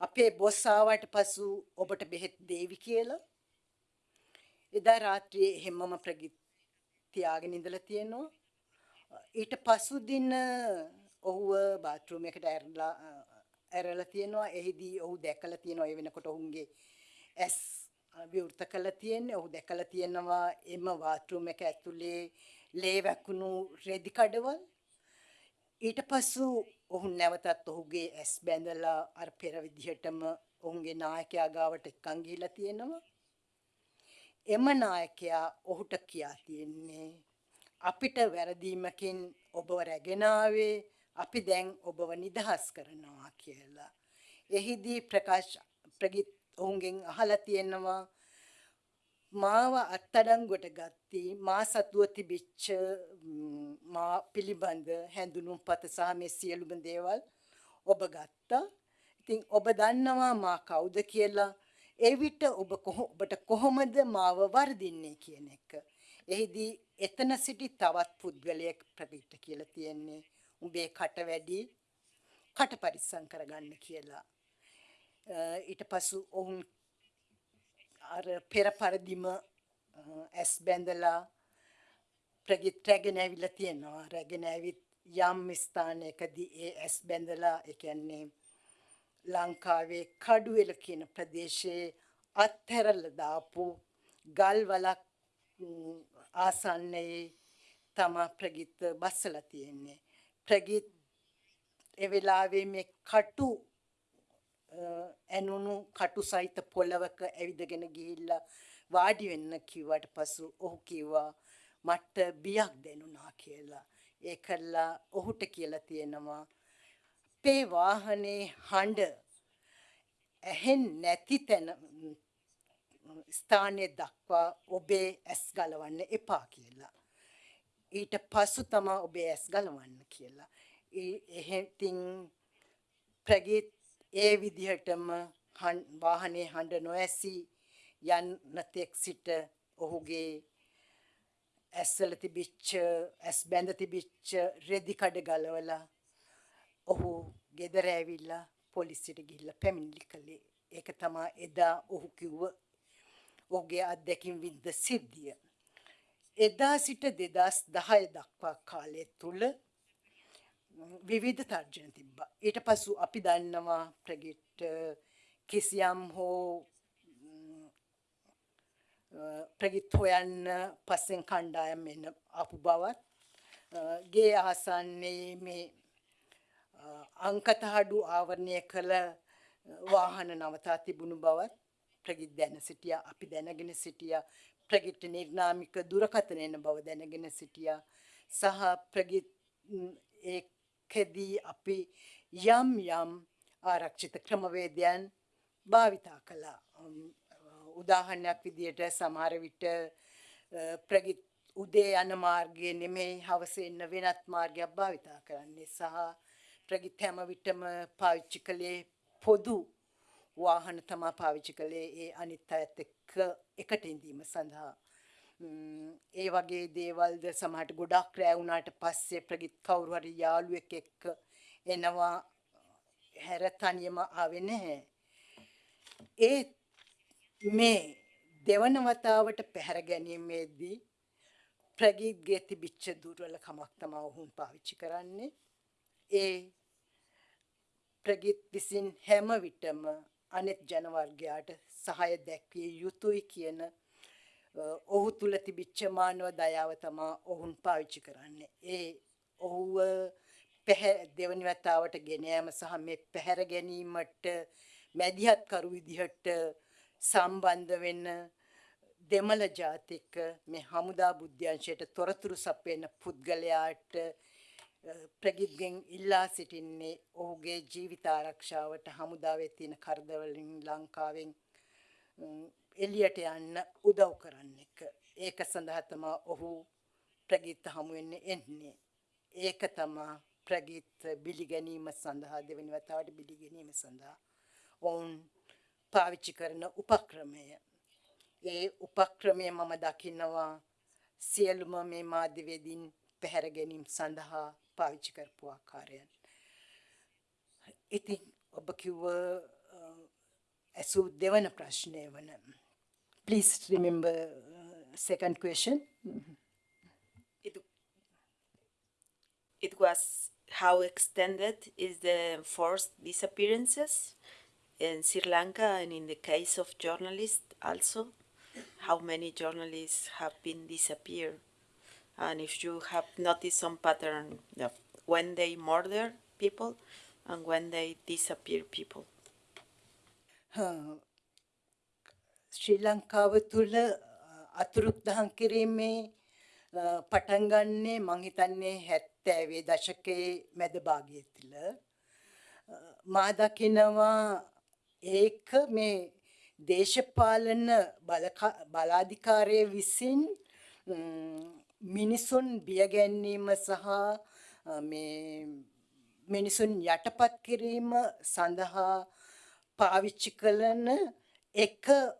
අපේ බොස් ආවට පසු ඔබට බෙහෙත් දේවි කියලා. එදා රාත්‍රියේ හැමම ප්‍රගිත් තියාගෙන ඉඳලා තියෙනවා. ඊට පසු දින ඔහුව බාත්රූම් එකට ඇරලා ඇරලා තියෙනවා. එහිදී ඔහු දැකලා තියෙනවා ඒ වෙනකොට ඔහුගේ ඇස් විවෘත කළා තියෙන්නේ. ඔහු දැකලා තියෙනවා එම බාත්රූම් එක ඇතුලේ ලේ වැකුණු රෙදි කඩවල්. ඊට පසු ඔහු නැවතත් ඔහුගේ ඇස් බැඳලා අර පෙර විදිහටම ඔහුගේ නායකයා ගාවට එක්කන් ගිහිලා තියෙනවා. එම නායකයා ඔහුට කියා තියෙන්නේ අපිට වැරදීමකින් ඔබව රැගෙන ආවේ අපි දැන් ඔබව නිදහස් කරනවා කියලා. එහිදී ප්‍රකාශ ප්‍රගිත් ඔවුන්ගෙන් අහලා තියෙනවා මාව අත්අඩංගුවට ගත්තී මා සතුව තිබිච්ච මා පිළිබඳ හැඳුනුම්පත සහ මේ සියලුම දේවල් ඔබ ගත්තා. ඉතින් ඔබ දන්නවා මා කවුද කියලා. ඒ විට ඔබ ඔබට කොහොමද මාව වර්ධින්නේ කියන එක. එහිදී එතන සිටි තවත් පුද්ගලයෙක් ප්‍රවිත කියලා තියෙන්නේ. උඹේ කට වැඩි කට පරිස්සම් කරගන්න කියලා. ඊට පසු ඔවුන් අර පෙර පරදිම ඇස් බැඳලා ප්‍රගිත් රැගෙන ඇවිල්ලා තියෙනවා. රැගෙන ඇවිත් යම් ස්ථානයකදී ඒ ඇස් බැඳලා ඒ කියන්නේ ලංකාවේ කඩුවෙල කියන ප්‍රදේශයේ අත්හැරලා දාපු ගල් වලක් ආසන්නයේ තමා ප්‍රගිත් බස්සලා තියෙන්නේ. ප්‍රගිත් ඒ වෙලාවේ මේ කටු ඇනුණු කටු සහිත පොළවක ඇවිදගෙන ගිහිල්ලා වාඩි වෙන්න කිව්වට පසු ඔහු කිව්වා මට බියක් දැනුණා කියලා. ඒකල්ලා ඔහුට කියලා තියෙනවා අපේ වාහනේ හඬ ඇහෙන් නැති තැන ස්ථානය දක්වා ඔබේ ඇස් ගලවන්න එපා කියලා. ඊට පසු තමා ඔබේ ඇස් ගලවන්න කියලා. එහෙතින් ප්‍රගීත් ඒ විදිහටම වාහනේ හඬ නොඇසී යන්න තෙක් සිට ඔහුගේ ඇස්වල තිබිච්ච ඇස් බැඳ තිබිච්ච රෙදි කඩ ගලවලා ඔහු ගෙදර ඇවිල්ලා පොලිසියට ගිහිල්ලා පැමිණිලි කළේ. ඒක තමයි එදා ඔහු කිව්ව ඔහුගේ අත්දැකීම් වින්ද සිද්ධිය. එදා සිට 2010 දක්වා කාලය තුල විවිධ තර්ජන තිබ්බා. ඊට පසු අපි දන්නවා ප්‍රගිට් කිසියම් හෝ ප්‍රගිත් හොයන්න පස්සෙන් කණ්ඩායම් එන්න ආපු බවත් ගේ ආසන්නේ මේ අංකතහඩු ආවරණය කළ වාහන නවතා තිබුණු බවත් ප්‍රගිත් දැන සිටියා අපි දැනගෙන සිටියා ප්‍රගිත් නිර්නාමික දුරකථන එන බව දැනගෙන සිටියා සහ ප්‍රගිත් ඒ කෙදී අපි යම් යම් ආරක්ෂිත ක්‍රමවේදයන් භාවිතා කළා. උදාහරණයක් විදියට සමහර විට ප්‍රගිත් උදේ යන මාර්ගයේ නෙමෙයි හවස එන්න වෙනත් මාර්ගයක් භාවිතා කරන්නේ සහ ප්‍රගිත් හැම විටම පාවිච්චි කළේ පොදු වාහන තමා පාවිච්චි කළේ ඒ අනිත් අයත් එක්ක එකට ඉඳීම සඳහා ඒ වගේ දේවල්ද සමහරට ගොඩක් රෑ වුණාට පස්සේ ප්‍රගිත් කවුරු හරි යාළුවෙක් එක්ක එනවා හැර තනියම ආවේ නැහැ. ඒ මේ දෙවන වතාවට පැහැර ගැනීමේදී ප්‍රගීත්ගේ තිබිච්ච දුර්වලකමක් තමයි ඔහුන් පාවිච්චි කරන්නේ. ඒ ප්‍රගීත් විසින් හැම විටම අනෙත් ජනවර්ගයාට සහය දැක්විය යුතුයි කියන අ, ඔහු තුල තිබිච්ච මානව දයාව තමා ඔවුන් පාවිච්චි කරන්නේ. ඒ ඔහුව පැහැ දෙවනි වතාවට ගෙන යාම සහ මේ පැහැර ගැනීමට මැදිහත් කරු විදිහට සම්බන්ධ වෙන්න දෙමළ ජාතික මේ හමුදා බුද්ධ්‍යංශයට තොරතුරු සපයන පුද්ගලයාට අ, ප්‍රගිත්ගෙන් ඉල්ලා සිටින්නේ ඔහුගේ ජීවිත ආරක්ෂාවට හමුදාවේ තියෙන කරදවලින් ලංකාවෙන් උම්, එළියට යන්න උදව් කරන්න එක. ඒක සඳහා තමා ඔහු ප්‍රගීත් හමු වෙන්න එන්නේ. ඒක තමා ප්‍රගීත් බිලිගැනීම සඳහා දෙවනි වතාවට බිලිගැනීම සඳහා ඔවුන් පාවිච්චි කරන උපක්‍රමය. ඒ උපක්‍රමය මම දකිනවා සියලුම මේ මාධ්‍යවේදීන් පැහැර ගැනීම සඳහා පාවිච්චි කරපු ආකාරයන්. ඉතින් ඔබ කිව්ව අ, ඇසූ දෙවන ප්‍රශ්නය වන please remember uh, second question It, it was how extended is the forced disappearances in Sri Lanka and in the case of journalists also? How many journalists have been disappeared? And if you have noticed some pattern of when they murder people and when they disappear people. ශ්‍රී ලංකාව තුළ අතුරුක්දහන් කිරීමේ අ, පටන් ගන්නේ මං හිතන්නේ හැත්තෑවේ දශකයේ මැද භාගය තුළ. අ, මා දකිනවා ඒක මේ දේශපාලන බලකා- බලාධිකාරය විසින් ම්, මිනිසුන් බියගැන්වීම සහ අ, මේ මිනිසුන් යටපත් කිරීම සඳහා පාවිච්චි කළන එක ම්,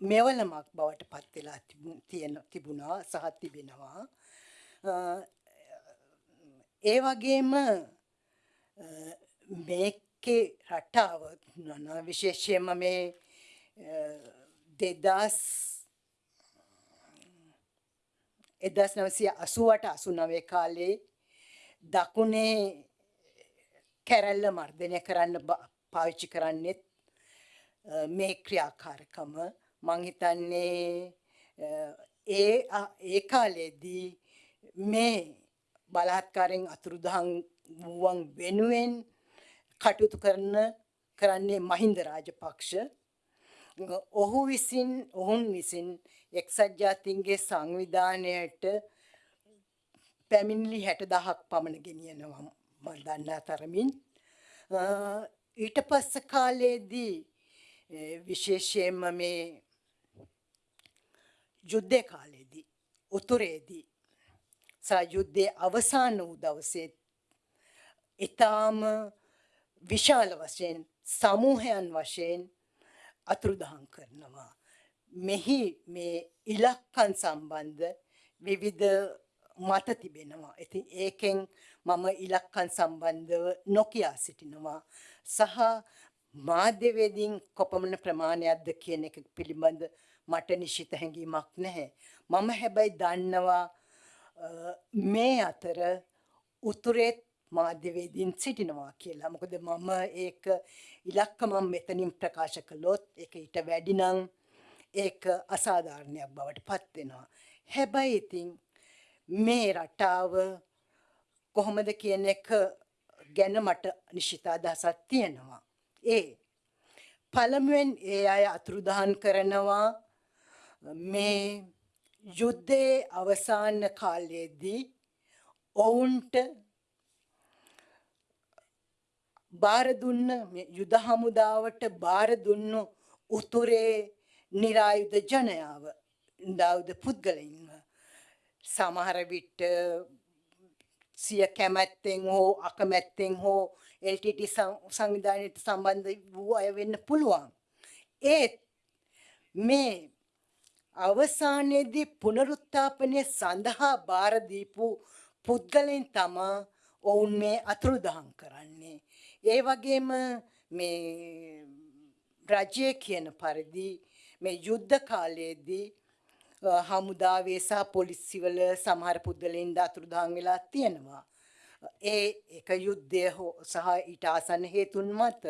මෙවලමක් බවට පත් වෙලා තිබු- තියෙන තිබුණා සහ තිබෙනවා. අ, ඒ වගේම අ, මේකේ රටාව නන විශේෂයෙන්ම මේ දෙදස් එදස් නවසය අසුවට අසුනවේ කාලේ දකුණේ කැරැල්ල මර්ධනය කරන්න බ- පාවිච්චි කරන්නෙත් අ, මේ ක්‍රියාකාරකම මං හිතන්නේ අ, ඒ අ- ඒ කාලේදී මේ බලහත්කාරයෙන් අතුරුදහන් වූවන් වෙනුවෙන් කටයුතු කරන කරන්නේ මහින්ද රාජපක්ෂ ඔහු විසින් ඔවුන් විසින් එක්සත් ජාතීන්ගේ සංවිධානයට පැමිණිලි හැට දහක් පමණ ගෙනියනවා ම දන්නා තරමින් අ, ඊට පස්ස කාලයේදී අ, Eh, විශේෂයෙන්ම මේ යුද්ධය කාලයේදී උතුරේදී සහ යුද්ධයේ අවසාන වූ දවසේ ඉතාම විශාල වශයෙන් සමූහයන් වශයෙන් අතුරුදහන් කරනවා. මෙහි මේ ඉලක්කන් සම්බන්ධ විවිධ මත තිබෙනවා. ඉතින් ඒකෙන් මම ඉලක්කන් සම්බන්ධව නොකියා සිටිනවා. සහ මාධ්‍යවේදීන් කොපමණ ප්‍රමාණයක්ද කියන එක පිළිබඳ මට නිශ්චිත හැඟීමක් නැහැ. මම හැබැයි දන්නවා අ, මේ අතර උතුරේත් මාධ්‍යවේදීන් සිටිනවා කියලා. මොකද මම ඒක ඉලක්ක මම මෙතනින් ප්‍රකාශ කළොත් ඒක ඊට වැඩි නම් ඒක අසාධාරණයක් බවට පත් වෙනවා. හැබැයි ඉතින් මේ රටාව කොහොමද කියන එක ගැන මට නිශ්චිත අදහසක් තියෙනවා. ඒ පළමුවෙන් ඒ අය අතුරුදහන් කරනවා. මේ යුද්ධයේ අවසාන කාලයේදී ඔවුන්ට බාර දුන්න මේ යුද හමුදාවට බාර දුන්නු උතුරේ නිරායුධ ජනයාව නිරායුධ පුද්ගලයින්ව. සමහර විට සිය කැමැත්තෙන් හෝ අකමැත්තෙන් හෝ LTT සං- සංවිධානයට සම්බන්ධ වූ අය වෙන්න පුළුවන්. ඒත් මේ අවසානයේදී පුනරුත්ථාපනය සඳහා බාර දීපු පුද්ගලයන් තමා ඔවුන් මේ අතුරුදහන් කරන්නේ. ඒ වගේම මේ රජය කියන පරිදි මේ යුද්ධ කාලයේදී අ, හමුදාවේ සහ පොලිසිවල සමහර පුද්ගලයින් අතුරුදහන් වෙලා තියෙනවා. ඒ එක යුද්ධය හෝ සහ ඊට ආසන්න හේතුන් මත.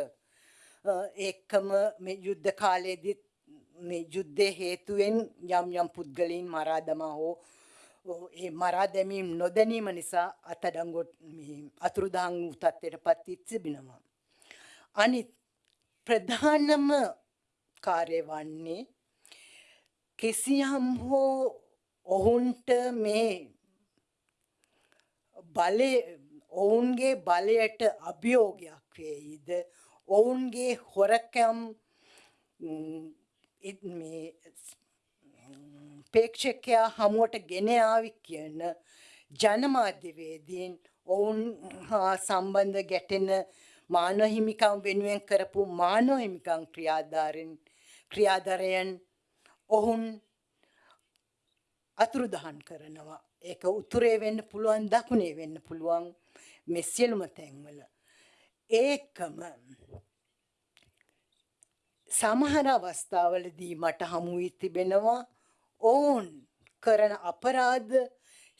අ, එක්කම මේ යුද්ධ කාලයේදීත් මේ යුද්ධය හේතුවෙන් යම් යම් පුද්ගලයන් මරා දමා හෝ ඔව්, ඒ මරා දැමීම් නොදැනීම නිසා අත්අඩංගුවට මේ අතුරුදහන් වූ තත්ත්වයට පත් වී තිබෙනවා. අනිත් ප්‍රධානම කාර්ය වන්නේ කිසියම් හෝ ඔවුන්ට මේ බලය ඔවුන්ගේ බලයට අභියෝගයක් වේයිද ඔවුන්ගේ හොරකම් ම්, ඉත් මේ ම්, ප්‍රේක්ෂකයා හමුවට ගෙන ආවි කියන ජනමාධ්‍යවේදීන් ඔවුන් හා සම්බන්ධ ගැටෙන මානව හිමිකම් වෙනුවෙන් කරපු මානව හිමිකම් ක්‍රියාධාරෙන් ක්‍රියාධරයන් ඔවුන් අතුරුදහන් කරනවා. ඒක උතුරේ වෙන්න පුළුවන් දකුණේ වෙන්න පුළුවන් මේ සියලුම තැන්වල. ඒකම සමහර අවස්ථාවලදී මට හමු වී තිබෙනවා ඔවුන් කරන අපරාධ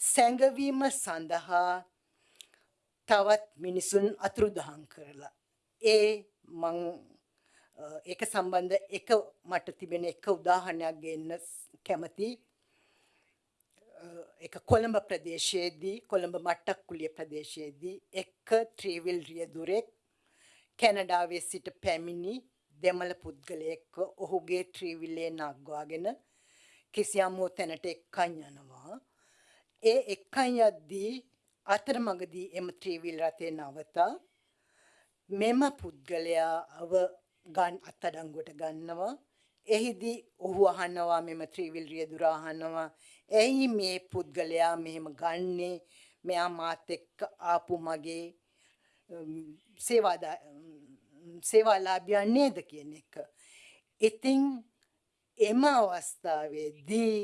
සැඟවීම සඳහා තවත් මිනිසුන් අතුරුදහන් කරලා. ඒ මං අ, ඒක සම්බන්ධ එක මට තිබෙන එක උදාහරණයක් ගන්න කැමති. එක කොළඹ ප්‍රදේශයේදී කොළඹ මට්ටක්කුලිය ප්‍රදේශයේදී එක්ක ත්‍රීවිල් රියදුරෙක් කැනඩාවේ සිට පැමිණි දෙමළ පුද්ගලයෙක්ව ඔහුගේ ත්‍රීවිල්ලේ නග්වාගෙන කිසියම් හෝ තැනට එක්කන් යනවා. ඒ එක්කන් යද්දී අතරමඟදී එම ත්‍රීවිල් රථය නවතා මෙම පුද්ගලයාව ගන් අත්අඩංගුවට ගන්නවා. එහිදී ඔහු අහනවා මෙම ත්‍රීවිල් රියදුර අහනවා ඇයි මේ පුද්ගලයා මෙහෙම ගන්නේ මෙයා මාත් එක්ක ආපු මගේ උම්, සේවාදා උම්, සේවාලාභියා නේද කියන එක. ඉතින් එම අවස්ථාවේදී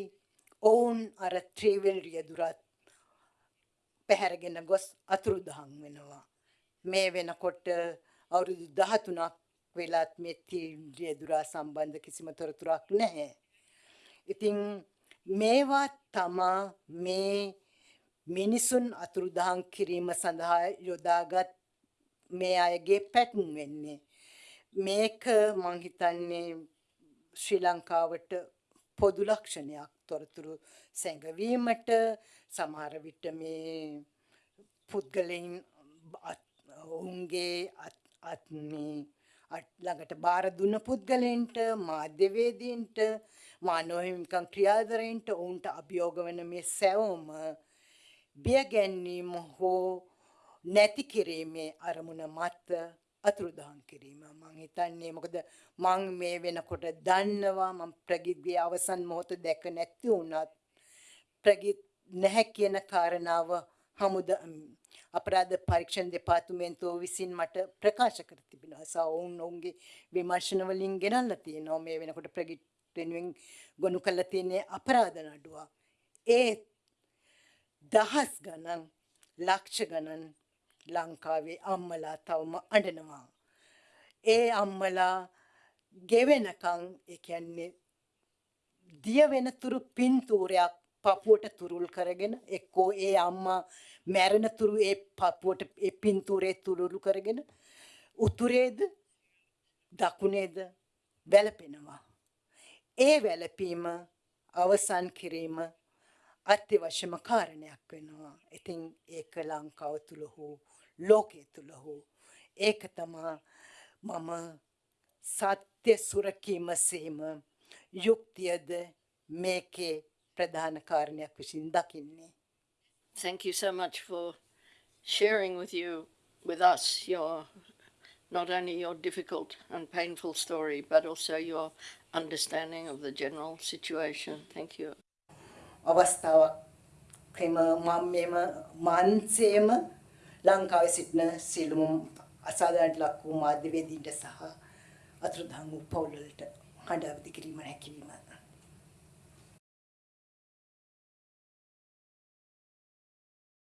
ඔවුන් අර ත්‍රීවිල් රියදුරත් පැහැරගෙන ගොස් අතුරුදහන් වෙනවා. මේ වෙනකොට අවුරුදු 13ක් වෙලත් මේ තීන්ද්‍රිය දුරා සම්බන්ධ කිසිම තොරතුරක් නැහැ. ඉතින් මේවා තමා මේ මිනිසුන් අතුරුදහන් කිරීම සඳහා යොදාගත් මේ අයගේ පැටන් වෙන්නේ. මේක මං හිතන්නේ ශ්‍රී ලංකාවට පොදු ලක්ෂණයක් තොරතුරු සැඟවීමට සමහර විට මේ පුද්ගලයින් අත්- ඔවුන්ගේ අත්- අත් මේ අත් ළඟට බාර දුන්න පුද්ගලයන්ට මාධ්‍යවේදීන්ට මානව හිමිකම් ක්‍රියාදරයන්ට ඔවුන්ට අභියෝග වන මේ සැවොම බිය ගැන්වීම හෝ නැති කිරීමේ අරමුණ මත අතුරුදහන් කිරීම මං හිතන්නේ මොකද මං මේ වෙනකොට දන්නවා මං ප්‍රගිත්ගේ අවසන් මොහොත දැක නැති වුණත් ප්‍රගිත් නැහැ කියන කාරණාව හමුද අපරාධ පරීක්ෂණ දෙපාර්තමේන්තුව විසින් මට ප්‍රකාශ කර තිබෙනවා. සා ඔවුන් ඔවුන්ගේ විමර්ශන වලින් ගෙනල්ලා තියෙනවා මේ වෙනකොට ප්‍රගිත් වෙනුවෙන් ගොනු කරලා තියෙන අපරාධ නඩුව. ඒ දහස් ගණන් ලක්ෂ ගණන් ලංකාවේ අම්මලා තවම අඬනවා. ඒ අම්මලා ගෙවෙනකං ඒ කියන්නේ දිය වෙනතුරු පින්තූරයක් පපුවට තුරුල් කරගෙන එක්කෝ ඒ අම්මා මැරෙන තුරු ඒ පපුවට ඒ පින්තූරේ තුරුළු කරගෙන උතුරේද දකුණේද වැළපෙනවා. ඒ වැළපීම අවසන් කිරීම අත්‍යවශ්‍යම කාරණයක් වෙනවා. ඉතින් ඒක ලංකාව තුළ හෝ ලෝකයේ තුළ හෝ ඒක තමා මම සත්‍ය සුරකීම සේම යුක්තියද මේකේ ප්‍රධාන කාරණයක් විසින් දකින්නේ. Thank you so much for sharing with you, with us, your not only your difficult and painful story, but also your understanding of the general situation. Thank you. අවස්ථාවක් එම මම මෙම මාන්සේම ලංකාවේ සිටින සියලුම අසාධාරණට ලක් වූ මාධ්‍යවේදීන්ට සහ අතුරුදහන් වූ පවුල්වලට හඬ අවදි කිරීම හැකිවීම